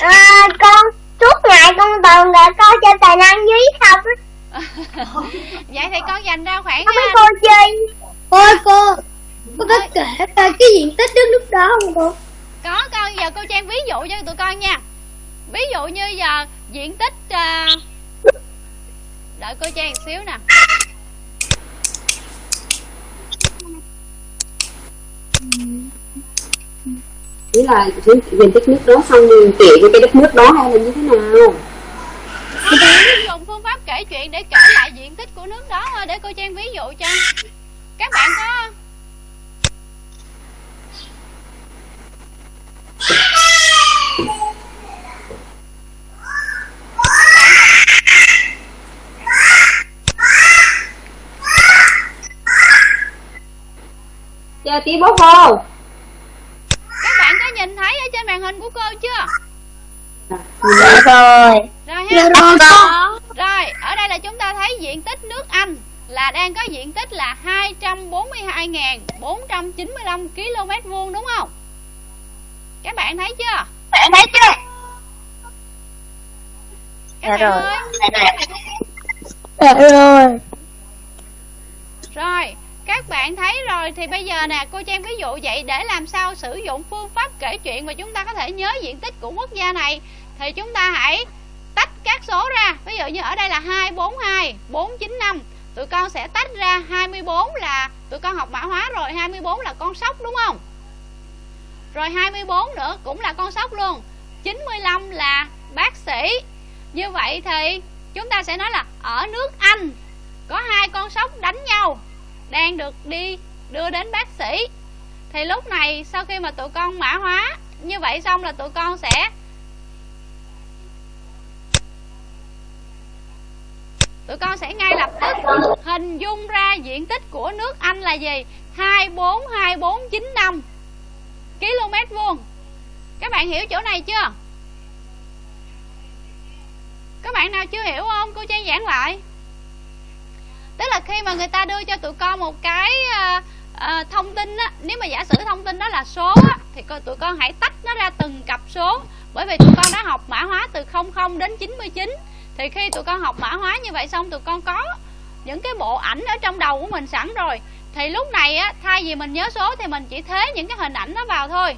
à, Con suốt ngày con toàn là coi chơi tài năng dưới không? Vậy thì con dành ra khoảng Không biết cô chơi. Ôi cô Cô có kể ra cái diện tích đất nước đó không cô? có con giờ cô trang ví dụ cho tụi con nha ví dụ như giờ diện tích à, đợi cô trang một xíu nè Chỉ là diện tích nước đó xong kể với cái đất nước đó hay là như thế nào? Dụng phương pháp kể chuyện để kể lại diện tích của nước đó thôi để cô trang ví dụ cho các bạn có Chờ tí bố cô các bạn có nhìn thấy ở trên màn hình của cô chưa? Dạ rồi. Rồi Dạ ha rồi rồi ở đây là chúng ta thấy diện tích nước Anh là đang có diện tích là 242.495 km vuông đúng không các bạn thấy chưa Bạn thấy chưa các Dạ bạn rồi. ơi Dạ rồi Rồi, các bạn thấy rồi thì bây giờ nè, cô Trang ví dụ vậy để làm sao sử dụng phương pháp kể chuyện mà chúng ta có thể nhớ diện tích của quốc gia này thì chúng ta hãy tách các số ra. Ví dụ như ở đây là 242, 495. Tụi con sẽ tách ra 24 là tụi con học mã hóa rồi, 24 là con sóc đúng không? Rồi 24 nữa cũng là con sóc luôn. 95 là bác sĩ. Như vậy thì chúng ta sẽ nói là ở nước Anh có hai con sóc đánh nhau đang được đi đưa đến bác sĩ thì lúc này sau khi mà tụi con mã hóa, như vậy xong là tụi con sẽ tụi con sẽ ngay lập tức hình dung ra diện tích của nước Anh là gì 242495 km vuông. Các bạn hiểu chỗ này chưa? Các bạn nào chưa hiểu không? Cô trang giảng lại. Tức là khi mà người ta đưa cho tụi con một cái uh, uh, thông tin á nếu mà giả sử thông tin đó là số á thì coi tụi con hãy tách nó ra từng cặp số. Bởi vì tụi con đã học mã hóa từ 00 đến 99 thì khi tụi con học mã hóa như vậy xong tụi con có những cái bộ ảnh ở trong đầu của mình sẵn rồi thì lúc này á, thay vì mình nhớ số thì mình chỉ thế những cái hình ảnh nó vào thôi.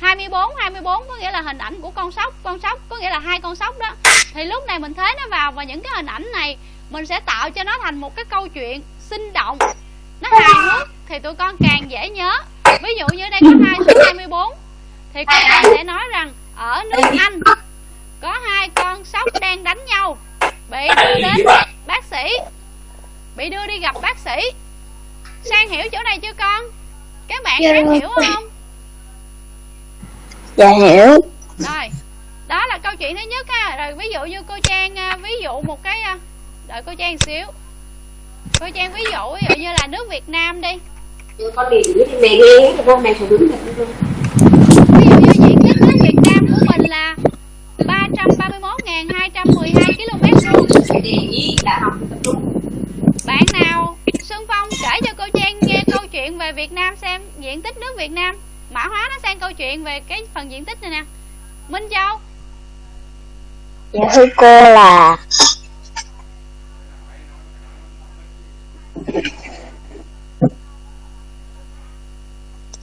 24 24 có nghĩa là hình ảnh của con sóc con sóc có nghĩa là hai con sóc đó. Thì lúc này mình thế nó vào và những cái hình ảnh này mình sẽ tạo cho nó thành một cái câu chuyện sinh động. Nó hài hước thì tụi con càng dễ nhớ. Ví dụ như đây có hai số 24 thì các bạn sẽ nói rằng, ở nước Anh có hai con sóc đang đánh nhau. Bị đưa đến bác sĩ. Bị đưa đi gặp bác sĩ sang hiểu chỗ này chưa con? Các bạn Dạ. đang rồi. hiểu không? Dạ hiểu. Rồi đó là câu chuyện thứ nhất ha. Rồi ví dụ như cô trang à, ví dụ một cái à, đợi cô trang xíu. Cô trang ví dụ ví dụ như là nước việt nam đi. Con đi thì mẹ nghe rồi mẹ phải đúng được ví dụ như diện tích nước Việt Nam của mình là 331.212 km vuông. Bạn nào Xuân Phong kể cho cô Trang chuyện về Việt Nam xem diện tích nước Việt Nam. Mã hóa nó sang câu chuyện về cái phần diện tích này nè. Minh Châu. Dạ thưa cô là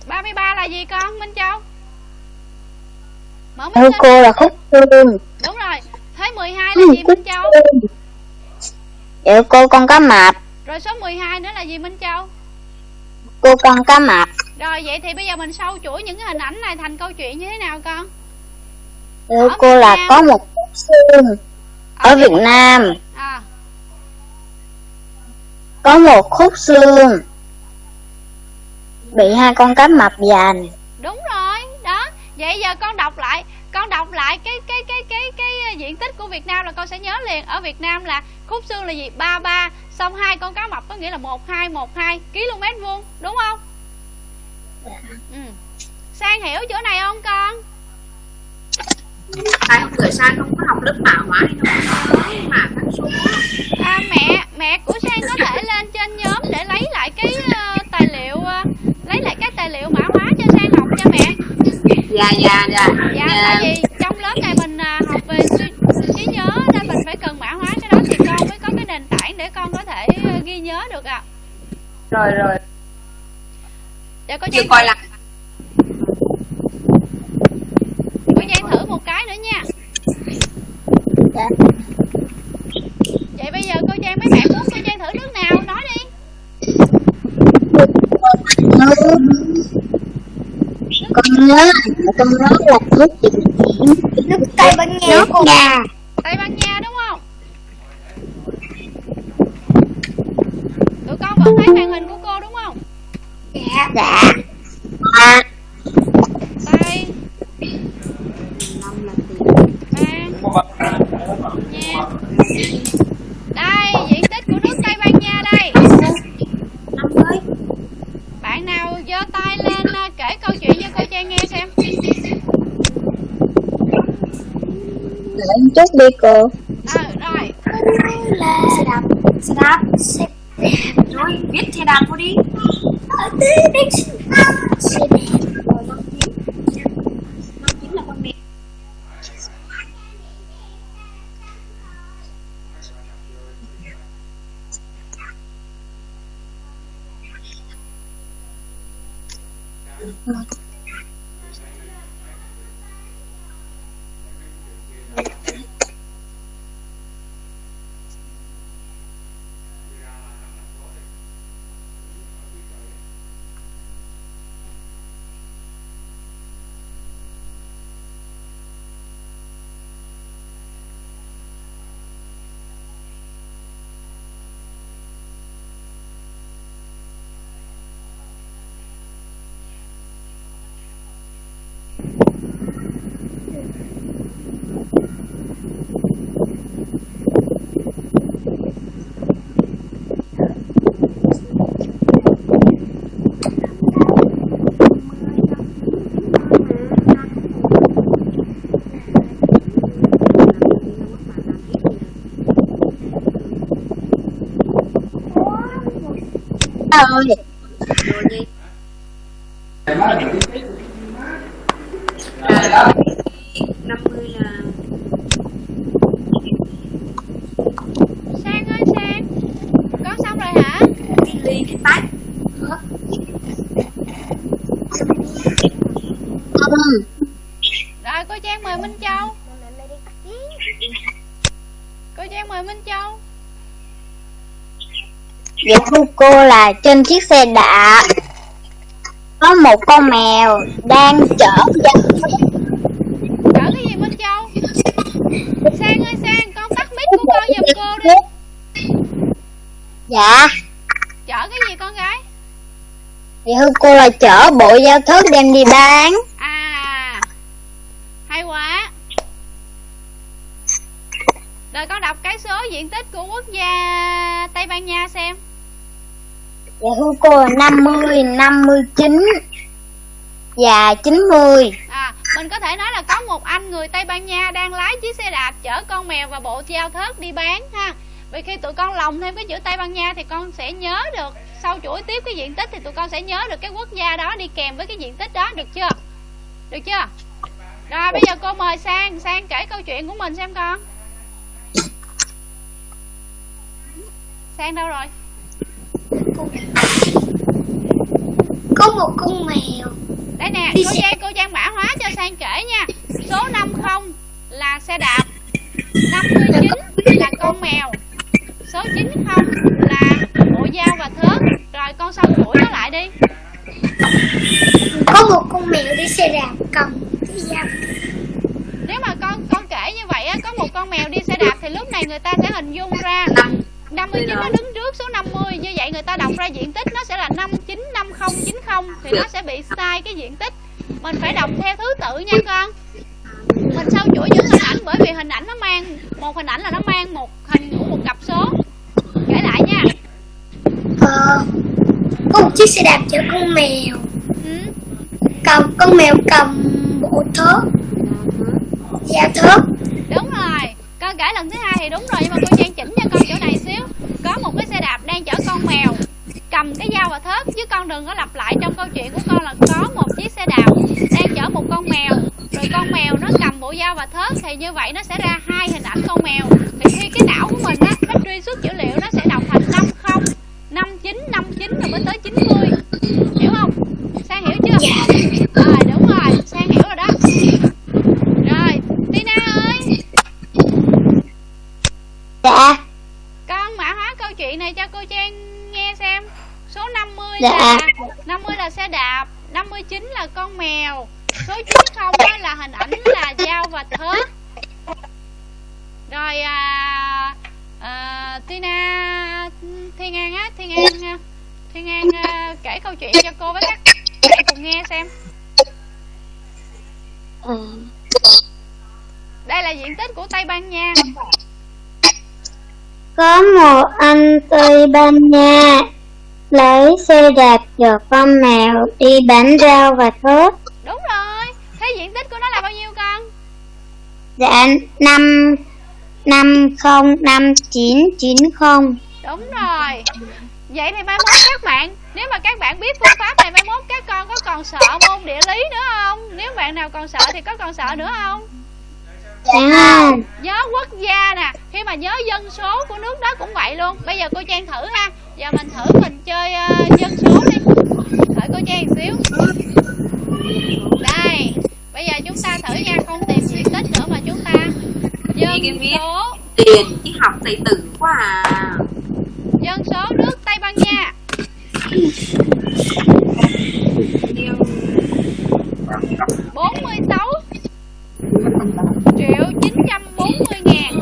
33 là gì con Minh Châu? Mở thưa cô là khúc xương. Đúng rồi. Thế 12 là gì Minh Châu? Dạ cô con cá mập, Rồi số 12 nữa là gì Minh Châu cô con cá mập. Rồi vậy thì bây giờ mình sâu chuỗi những cái hình ảnh này thành câu chuyện như thế nào con? Ở cô Việt là Nam. có một khúc xương. Ở Việt Nam, À. Có một khúc xương. Bị hai con cá mập giành. đúng rồi đó. Vậy giờ con đọc lại con đọc lại cái cái cái cái cái diện tích của Việt Nam là con sẽ nhớ liền. Ở Việt Nam là khúc xương là gì? 33 xong hai con cá mập có nghĩa là 1212 km vuông đúng không? Ừ. Sang hiểu chỗ này không con? Tại hôm bữa sang không có học lớp mã hóa hay có mà phân số à, mẹ mẹ của Sang có thể lên trên nhóm để lấy lại cái ờ, tài liệu ờ, lấy lại cái tài liệu mã hóa cho Sang học cho mẹ dạ dạ dạ. Dạ tại vì trong lớp này mình à, học về trí, trí nhớ nên mình phải cần mã hóa cái đó thì con mới có cái nền tảng để con có thể ờ, ghi nhớ được ạ. À. rồi rồi. Để có chưa coi lại. Có Giang thử một cái nữa nha. Dạ. vậy bây giờ cô Giang mấy bạn muốn cô Giang thử nước nào? Nói đi con nhớ con nhớ là nước gì? Nước Tây Ban Nha Nước. Nga. Tây Ban Nha đúng không tụi con vẫn thấy màn hình của cô đúng không Dạ. Dạ. À, Tây năm là tiền Ban Nha đây diện tích của nước Tây Ban Nha đây năm mới Bạn nào giơ tay lên à, kể câu chuyện cho cô Trang nghe xem để em chút đi cô. Ờ rồi Là xe đạp. xe đạp Xe rồi viết xe đạp vô đi ở đây đây xe đạp. Xe đạp. Ơi, rồi gì à, năm mươi là Sang ơi Sang Con xong rồi hả cái ly cái tách không, Rồi cô Trang mời Minh Châu Cô Trang mời Minh Châu dạ thưa cô là trên chiếc xe đạp. Có một con mèo đang chở dân. Chở cái gì Minh Châu? Sang ơi Sang con tắt mic của con giùm cô đi. Dạ, Chở cái gì con gái? Dạ thưa cô là chở bộ giao thức đem đi bán. À Hay quá. Rồi con đọc cái số diện tích của quốc gia Tây Ban Nha Dạ thưa cô 50, 59 Và 90 à mình có thể nói là có một anh người tây ban nha đang lái chiếc xe đạp chở con mèo và bộ treo thớt đi bán ha. Vì khi tụi con lồng thêm cái chữ tây ban nha thì con sẽ nhớ được sau chuỗi tiếp cái diện tích thì tụi con sẽ nhớ được cái quốc gia đó đi kèm với cái diện tích đó được chưa? Được chưa? Rồi bây giờ cô mời sang sang kể câu chuyện của mình xem con. Sang đâu rồi? Có một con mèo. Đây nè cô Giang cô Giang mã hóa cho sang kể nha. Số 50 là xe đạp diện tích. Mình phải đọc theo thứ tự nha con. Mình sau chuỗi những hình ảnh bởi vì hình ảnh nó mang một hình ảnh là nó mang một hình của một cặp số. Kể lại nha. Ờ Có một chiếc xe đạp chở con mèo. Ừ. Cầm con mèo cầm bộ thớt Dao thớt chở con mèo đi bán rau và thớt đúng rồi. Thế diện tích của nó là bao nhiêu con? Dạ năm năm không năm chín chín không. Đúng rồi. Vậy thì mai mốt các bạn Nếu mà các bạn biết phương pháp này mai mốt các con có còn sợ môn địa lý nữa không? Nếu bạn nào còn sợ thì có còn sợ nữa không? Dạ. Nhớ quốc gia nè. Khi mà nhớ dân số của nước đó cũng vậy luôn. Bây giờ cô Trang thử ha. Giờ mình thử mình chơi ờ, dân số Thử cô Trang xíu. Đây Bây giờ chúng ta thử nha Không tìm diện tích nữa mà chúng ta Dân số. Tiền chứ học thầy tử quá à. Dân số nước Tây Ban Nha. Bốn mươi sáu triệu chín trăm bốn mươi ngàn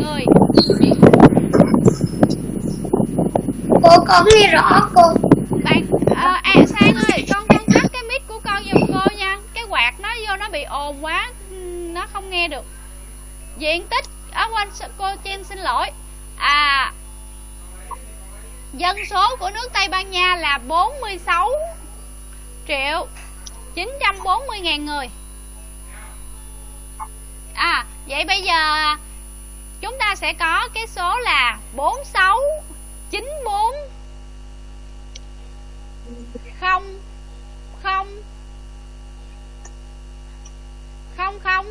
người Cô có nghe rõ cô bạn à, à sang ơi con con tắt cái mic của con giùm cô nha cái quạt nó vô nó bị ồn quá ừm, nó không nghe được diện tích ở quanh cô Chen xin lỗi. À dân số của nước Tây Ban Nha là 46 triệu 940 ngàn người. À vậy bây giờ chúng ta sẽ có cái số là 46 94 không không không không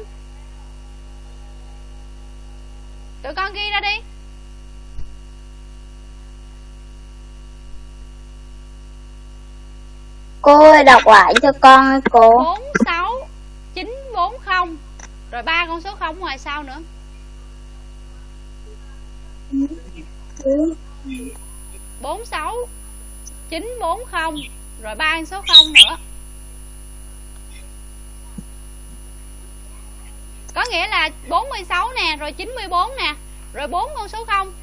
tụi con ghi ra đi. Cô ơi, đọc lại cho con ơi cô. bốn sáu chín bốn không. Rồi ba con số không ngoài sau nữa. bốn sáu chín bốn không. Rồi ba con số không nữa có nghĩa là 46 nè rồi 94 nè rồi bốn con số không.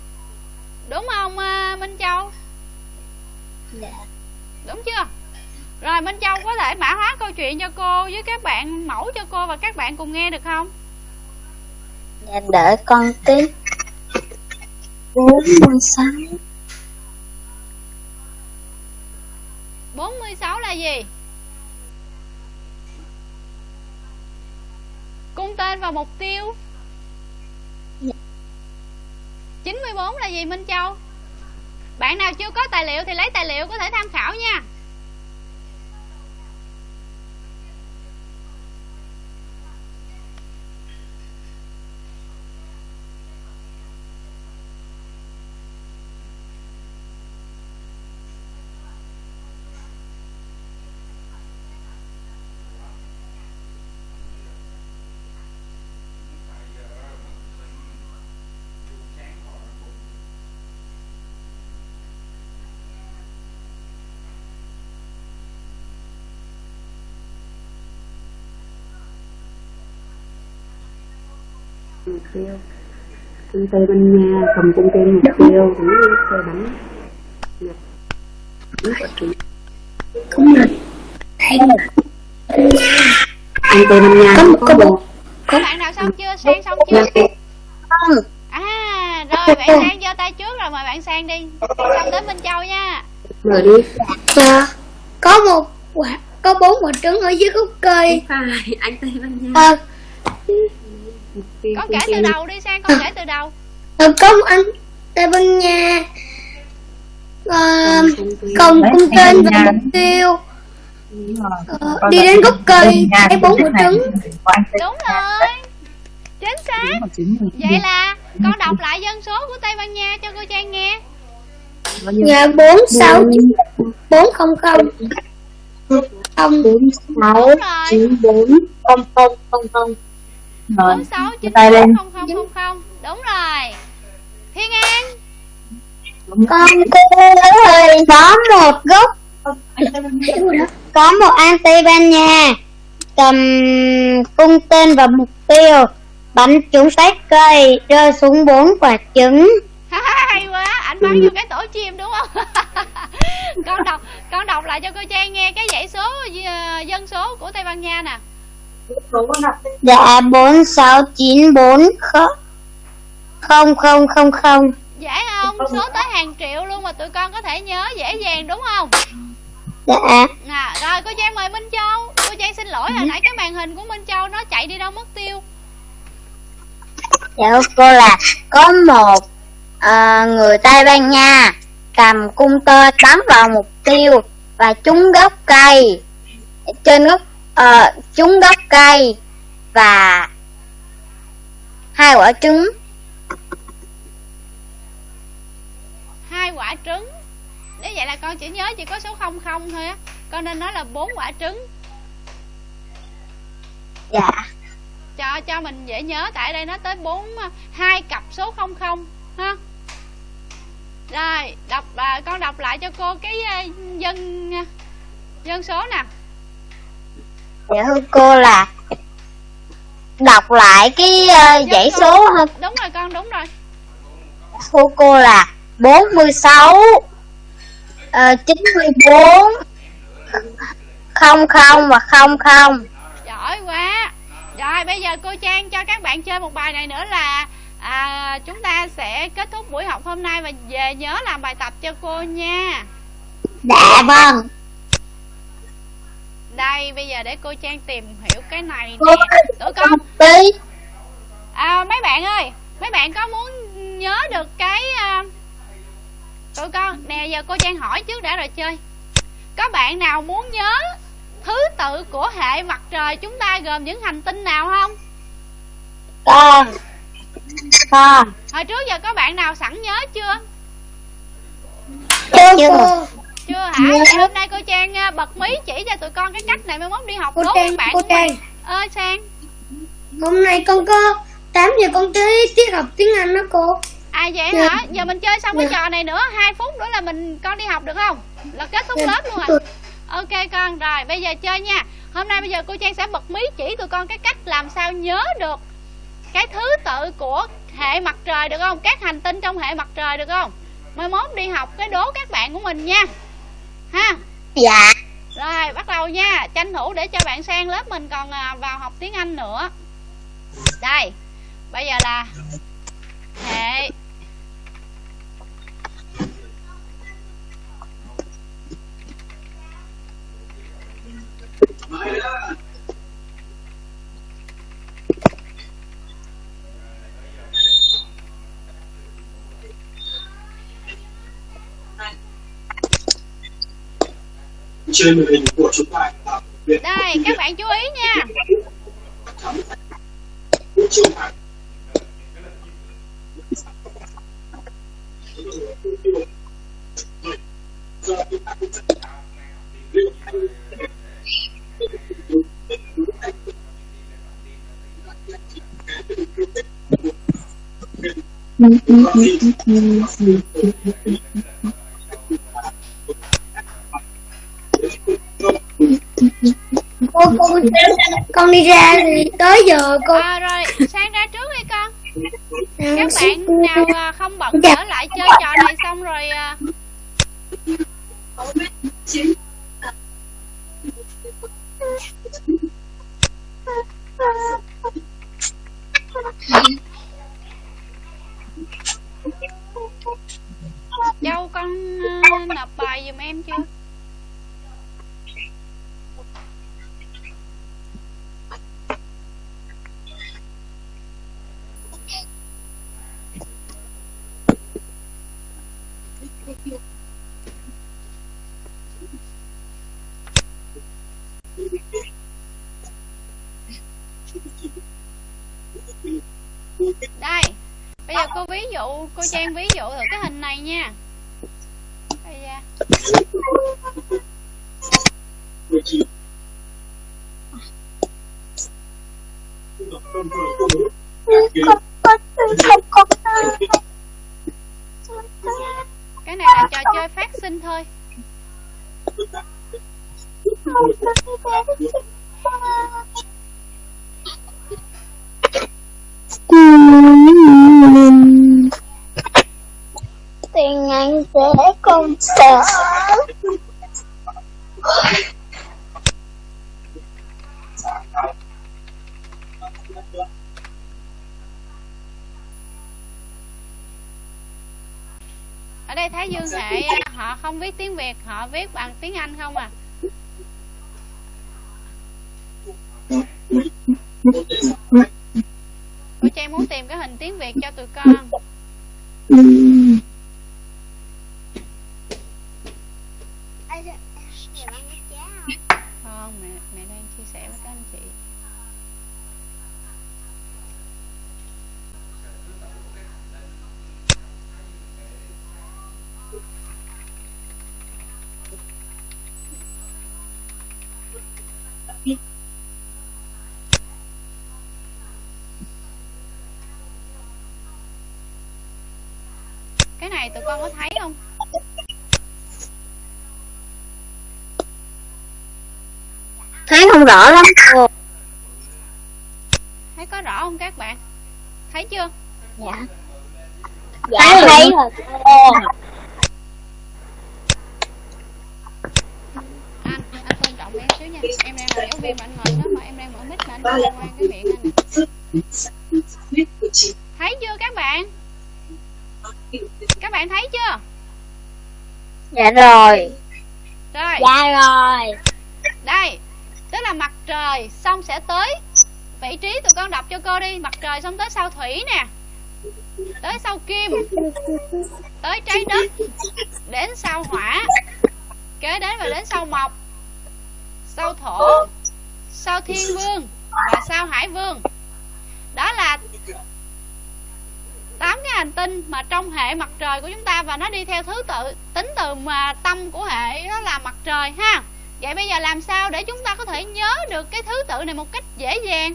Đúng không à, Minh Châu? Dạ. đúng chưa? Rồi Minh Châu có thể mã hóa câu chuyện cho cô với các bạn mẫu cho cô và các bạn cùng nghe được không? Dạ đợi con tí. Bốn mươi sáu. 96 là gì cung tên và mục tiêu. 94 là gì, Minh Châu? Bạn nào chưa có tài liệu thì lấy tài liệu có thể tham khảo nha. Mục tiêu. Cung tây ban nha cầm cung tên mục tiêu cũng như xe trung cũng là hay là cung tây ban nha Có- có có một. Một- có bạn nào xong chưa? Sang xong chưa? Không, à rồi bạn sang giơ tay trước rồi mời bạn sang đi. Xong tới Minh Châu nha. Mở đi. Dạ. Có một quả có bốn quả trứng ở dưới gốc cây. Phải anh tây ban nha à, mục tiêu con kể từ đầu đi sang con kể từ đầu. Có một anh tây ban nha à, cung tên và mục tiêu. Ờ, Con đi đến gốc cây thấy thì bốn cái quả trứng. đúng rồi. Chính xác. Vậy là con đọc lại dân số của Tây Ban Nha cho cô Trang nghe. Dạ bốn sáu bốn không không. Không. Bốn sáu chín bốn không không không không Rồi, bốn sáu giơ chín tay lên. không không không không. Đúng rồi. Thiên An. Con cô ơi, có một gốc. Có một anh Tây Ban Nha cầm cung tên và mục tiêu bắn trúng trái cây rơi xuống bốn quả trứng. Hay quá. Ảnh bắn vô cái tổ chim đúng không? Con đọc con đọc lại cho cô Trang nghe cái dãy số ờ, dân số của Tây Ban Nha nè dạ bốn sáu chín bốn không không không không. Dễ không? Số tới hàng triệu luôn mà tụi con có thể nhớ dễ dàng đúng không? Dạ. À, rồi cô Trang mời Minh Châu. Cô Trang xin lỗi hồi nãy cái màn hình của Minh Châu nó chạy đi đâu mất tiêu. Dạ cô là có một ờ, người Tây Ban Nha cầm cung tơ bắn vào mục tiêu và trúng gốc cây. Trên gốc ờ, trúng gốc cây và hai quả trứng. Hai quả trứng? Nếu vậy là con chỉ nhớ chỉ có số 00 thôi á. Con nên nói là bốn quả trứng. Dạ. Cho cho mình dễ nhớ tại đây nó tới bốn hai cặp số 00 ha. Rồi đọc à, con đọc lại cho cô cái à, dân à, dân số nè dạ thưa cô là đọc lại cái Dân dãy số hơn đúng rồi con đúng rồi. Thưa cô là 46 ờ, 94 00 và 00 giỏi quá. Rồi bây giờ cô Trang cho các bạn chơi một bài này nữa là à, chúng ta sẽ kết thúc buổi học hôm nay và về nhớ làm bài tập cho cô nha. Dạ vâng đây bây giờ để cô Trang tìm hiểu cái này nè. Tụi con à, mấy bạn ơi mấy bạn có muốn nhớ được cái à, tụi con? Nè giờ cô Trang hỏi trước đã rồi chơi. Có bạn nào muốn nhớ thứ tự của hệ mặt trời chúng ta gồm những hành tinh nào không? Con con hồi trước giờ có bạn nào sẵn nhớ chưa. chưa chưa hả? Vậy hôm nay cô Trang à, bật mí chỉ cho tụi con cái cách này mai mốt đi học cô tốt trang các bạn cô trang. Ơi sang hôm nay con có 8 giờ con tới tiết học tiếng anh đó cô. À vậy Dạ. hả? Giờ mình chơi xong cái Dạ. trò này nữa hai phút nữa là mình con đi học được không? Là kết thúc Dạ. lớp luôn. rồi ok con rồi bây giờ chơi nha. Hôm nay bây giờ cô trang sẽ bật mí chỉ tụi con cái cách làm sao nhớ được cái thứ tự của hệ mặt trời được không? Các hành tinh trong hệ mặt trời được không? Mai mốt đi học cái đố các bạn của mình nha ha? Dạ. Rồi bắt đầu nha. Tranh thủ để cho bạn sang lớp mình còn à, vào học tiếng anh nữa. Đây bây giờ là hệ trên màn hình của chúng ta. Là đây các bạn chú ý nha. Trung thành con đi ra thì tới giờ cô à, rồi sang ra trước đi con Ừ, các bạn nào à, không bận Dạ. trở lại chơi trò này xong rồi à, Châu con à, nộp bài giùm em chưa đây bây giờ cô ví dụ cô trang ví dụ thử cái hình ở đây thái dương hệ họ không viết tiếng việt, họ viết bằng tiếng anh không à? Cô trang muốn tìm cái hình tiếng việt cho tụi con không mẹ mẹ đang chia sẻ với các anh chị cái này tụi con có thấy không? Thấy không rõ lắm. Cô thấy có rõ không các bạn? Thấy chưa? Dạ. Dạ thấy rồi. Anh anh tôn trọng em xíu nha. Em đang là giáo viên mà anh ngồi đó mà em đang mở mic mà anh ngoan cái miệng anh nè thấy chưa các bạn các bạn thấy chưa dạ rồi. Rồi. Dạ rồi. Đây tức là mặt trời xong sẽ tới. Vị trí tụi con đọc cho cô đi. Mặt trời xong tới sao thủy nè. Tới sao kim. Tới trái đất. Đến sao hỏa. Kế đến và đến sao mộc. Sao thổ. Sao thiên vương và sao hải vương. Đó là tinh mà trong hệ mặt trời của chúng ta và nó đi theo thứ tự tính từ mà tâm của hệ đó là mặt trời ha. Vậy bây giờ làm sao để chúng ta có thể nhớ được cái thứ tự này một cách dễ dàng?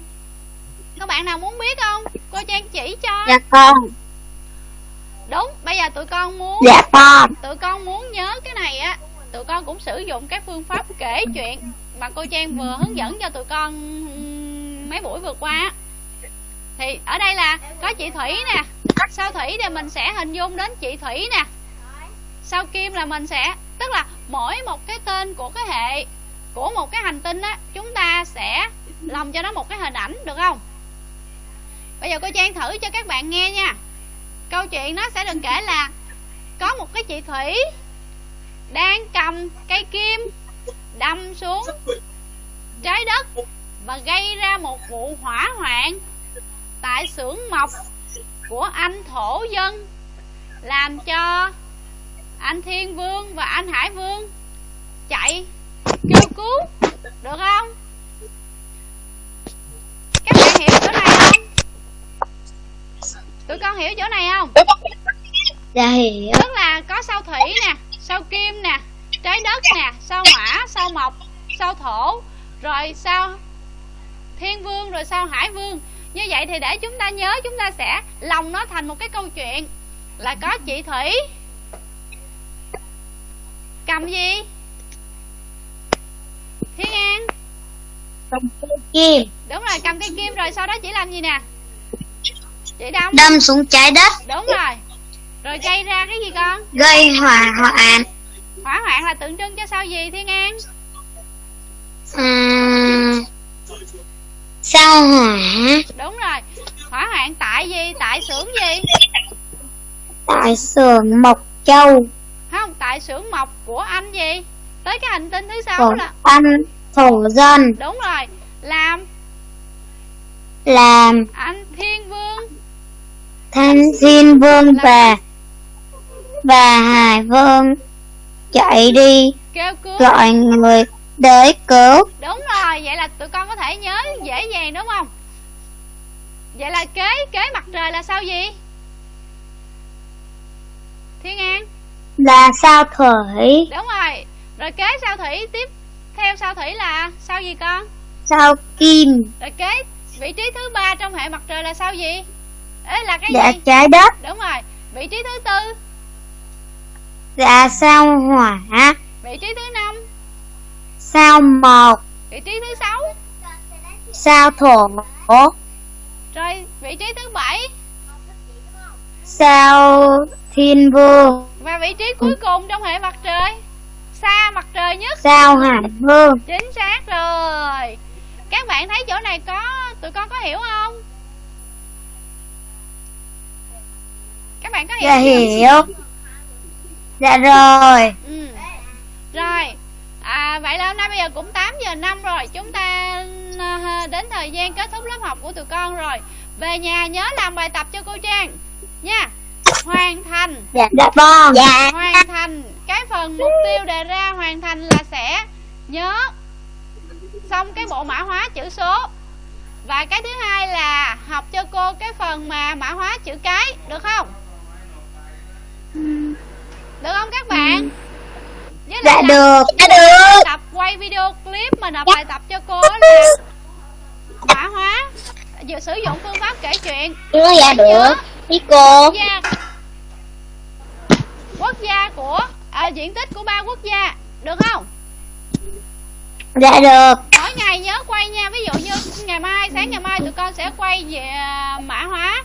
Các bạn nào muốn biết không? Cô trang chỉ cho. Dạ con. Đúng bây giờ tụi con muốn dạ con. Tụi con muốn nhớ cái này á tụi con cũng sử dụng các phương pháp kể chuyện mà cô trang vừa hướng dẫn cho tụi con mấy buổi vừa qua thì ở đây là có chị thủy nè sao thủy thì mình sẽ hình dung đến chị thủy nè. Sao kim là mình sẽ, tức là mỗi một cái tên của cái hệ, của một cái hành tinh á, chúng ta sẽ lòng cho nó một cái hình ảnh, được không? Bây giờ cô trang thử cho các bạn nghe nha. Câu chuyện nó sẽ được kể là có một cái chị thủy đang cầm cây kim đâm xuống trái đất và gây ra một vụ hỏa hoạn tại xưởng mộc của anh thổ dân làm cho anh thiên vương và anh hải vương chạy cứu được không? Các bạn hiểu chỗ này không? Tụi con hiểu chỗ này không? Dạ hiểu. Tức là có sao thủy nè sao kim nè trái đất nè sao hỏa sao mộc sao thổ rồi sao thiên vương rồi sao hải vương như vậy thì để chúng ta nhớ chúng ta sẽ lòng nó thành một cái câu chuyện. Là có chị thủy. Cầm gì? Thiên an. Cầm cây kim. Đúng rồi cầm cây kim rồi sau đó chỉ làm gì nè? Chị đâm. Đâm xuống trái đất. Đúng rồi. Rồi gây ra cái gì con? Gây hỏa hoạn. Hỏa hoạn là tượng trưng cho sao gì thiên an sao hỏa đúng rồi. Hỏa hoạn tại gì? Tại xưởng gì? Tại xưởng mộc châu. Không tại xưởng mộc của anh gì? Tới cái hành tinh thứ sáu của là anh thổ dân. Đúng rồi. Làm làm anh thiên vương. Thanh thiên vương và và hải vương chạy đi kêu cứu. gọi người để cứu. Đúng rồi vậy là tụi con có thể nhớ dễ dàng đúng không? Vậy là kế kế mặt trời là sao gì? Thiên an. Là sao thủy? Đúng rồi. Rồi kế sao thủy? Tiếp theo sao thủy là sao gì con? Sao kim? Rồi kế vị trí thứ ba trong hệ mặt trời là sao gì? Ấy là cái là gì? trái đất. Đúng rồi. Vị trí thứ tư. Là sao hỏa vị trí thứ năm sao mộc vị trí thứ sáu. Sao thổ? Rồi vị trí thứ bảy. Sao thiên vương và vị trí cuối cùng trong hệ mặt trời. Xa mặt trời nhất. Sao hải vương chính xác rồi. Các bạn thấy chỗ này có tụi con có hiểu không? Các bạn có hiểu dạ hiểu. Dạ rồi. Ừ. rồi à, vậy là hôm nay bây giờ cũng 8 giờ năm rồi. Chúng ta à, đến thời gian kết thúc lớp học của tụi con rồi. Về nhà nhớ làm bài tập cho cô trang. Nha. Hoàn thành. Dạ dạ vâng dạ. Hoàn thành. Cái phần mục tiêu đề ra hoàn thành là sẽ nhớ xong cái bộ mã hóa chữ số. Và cái thứ hai là học cho cô cái phần mà mã hóa chữ cái được không? Được không các bạn với dạ lại được dạ được. tập quay video clip mà nộp bài tập cho cô là mã hóa. Vừa sử dụng phương pháp kể chuyện. Dạ dạ được. Ý cô. Quốc gia. Quốc gia của à, diện tích của ba quốc gia. Được không? Dạ được. Mỗi ngày nhớ quay nha. Ví dụ như ngày mai sáng ngày mai tụi con sẽ quay về à, mã hóa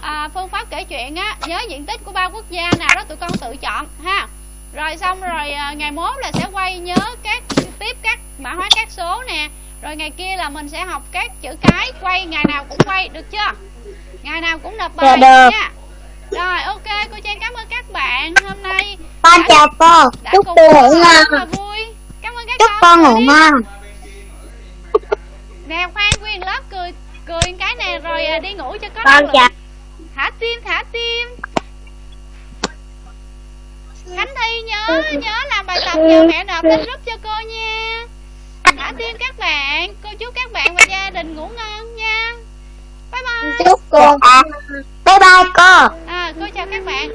à, phương pháp kể chuyện á. Nhớ diện tích của ba quốc gia nào đó tụi con tự chọn ha rồi xong rồi à, ngày mốt là sẽ quay nhớ các tiếp các mã hóa các số nè. Rồi ngày kia là mình sẽ học các chữ cái quay ngày nào cũng quay được chưa? Ngày nào cũng nộp bài Dạ nha. Rồi ok cô trang cảm ơn các bạn hôm nay. Con đã- chào cô. chúc cô ngủ ngon. vui. Cảm ơn các chúc con. ngủ ngon. Nè khoan nguyên lớp cười cười cái nè rồi à, đi ngủ cho có con chào. Thả tim thả tim Khánh Thi nhớ nhớ làm bài tập nhờ mẹ nộp lên group cho cô nha. Đã tiên các bạn Cô chúc các bạn và gia đình ngủ ngon nha. Bye bye. Chúc cô. Bye bye cô. À, Cô chào các bạn.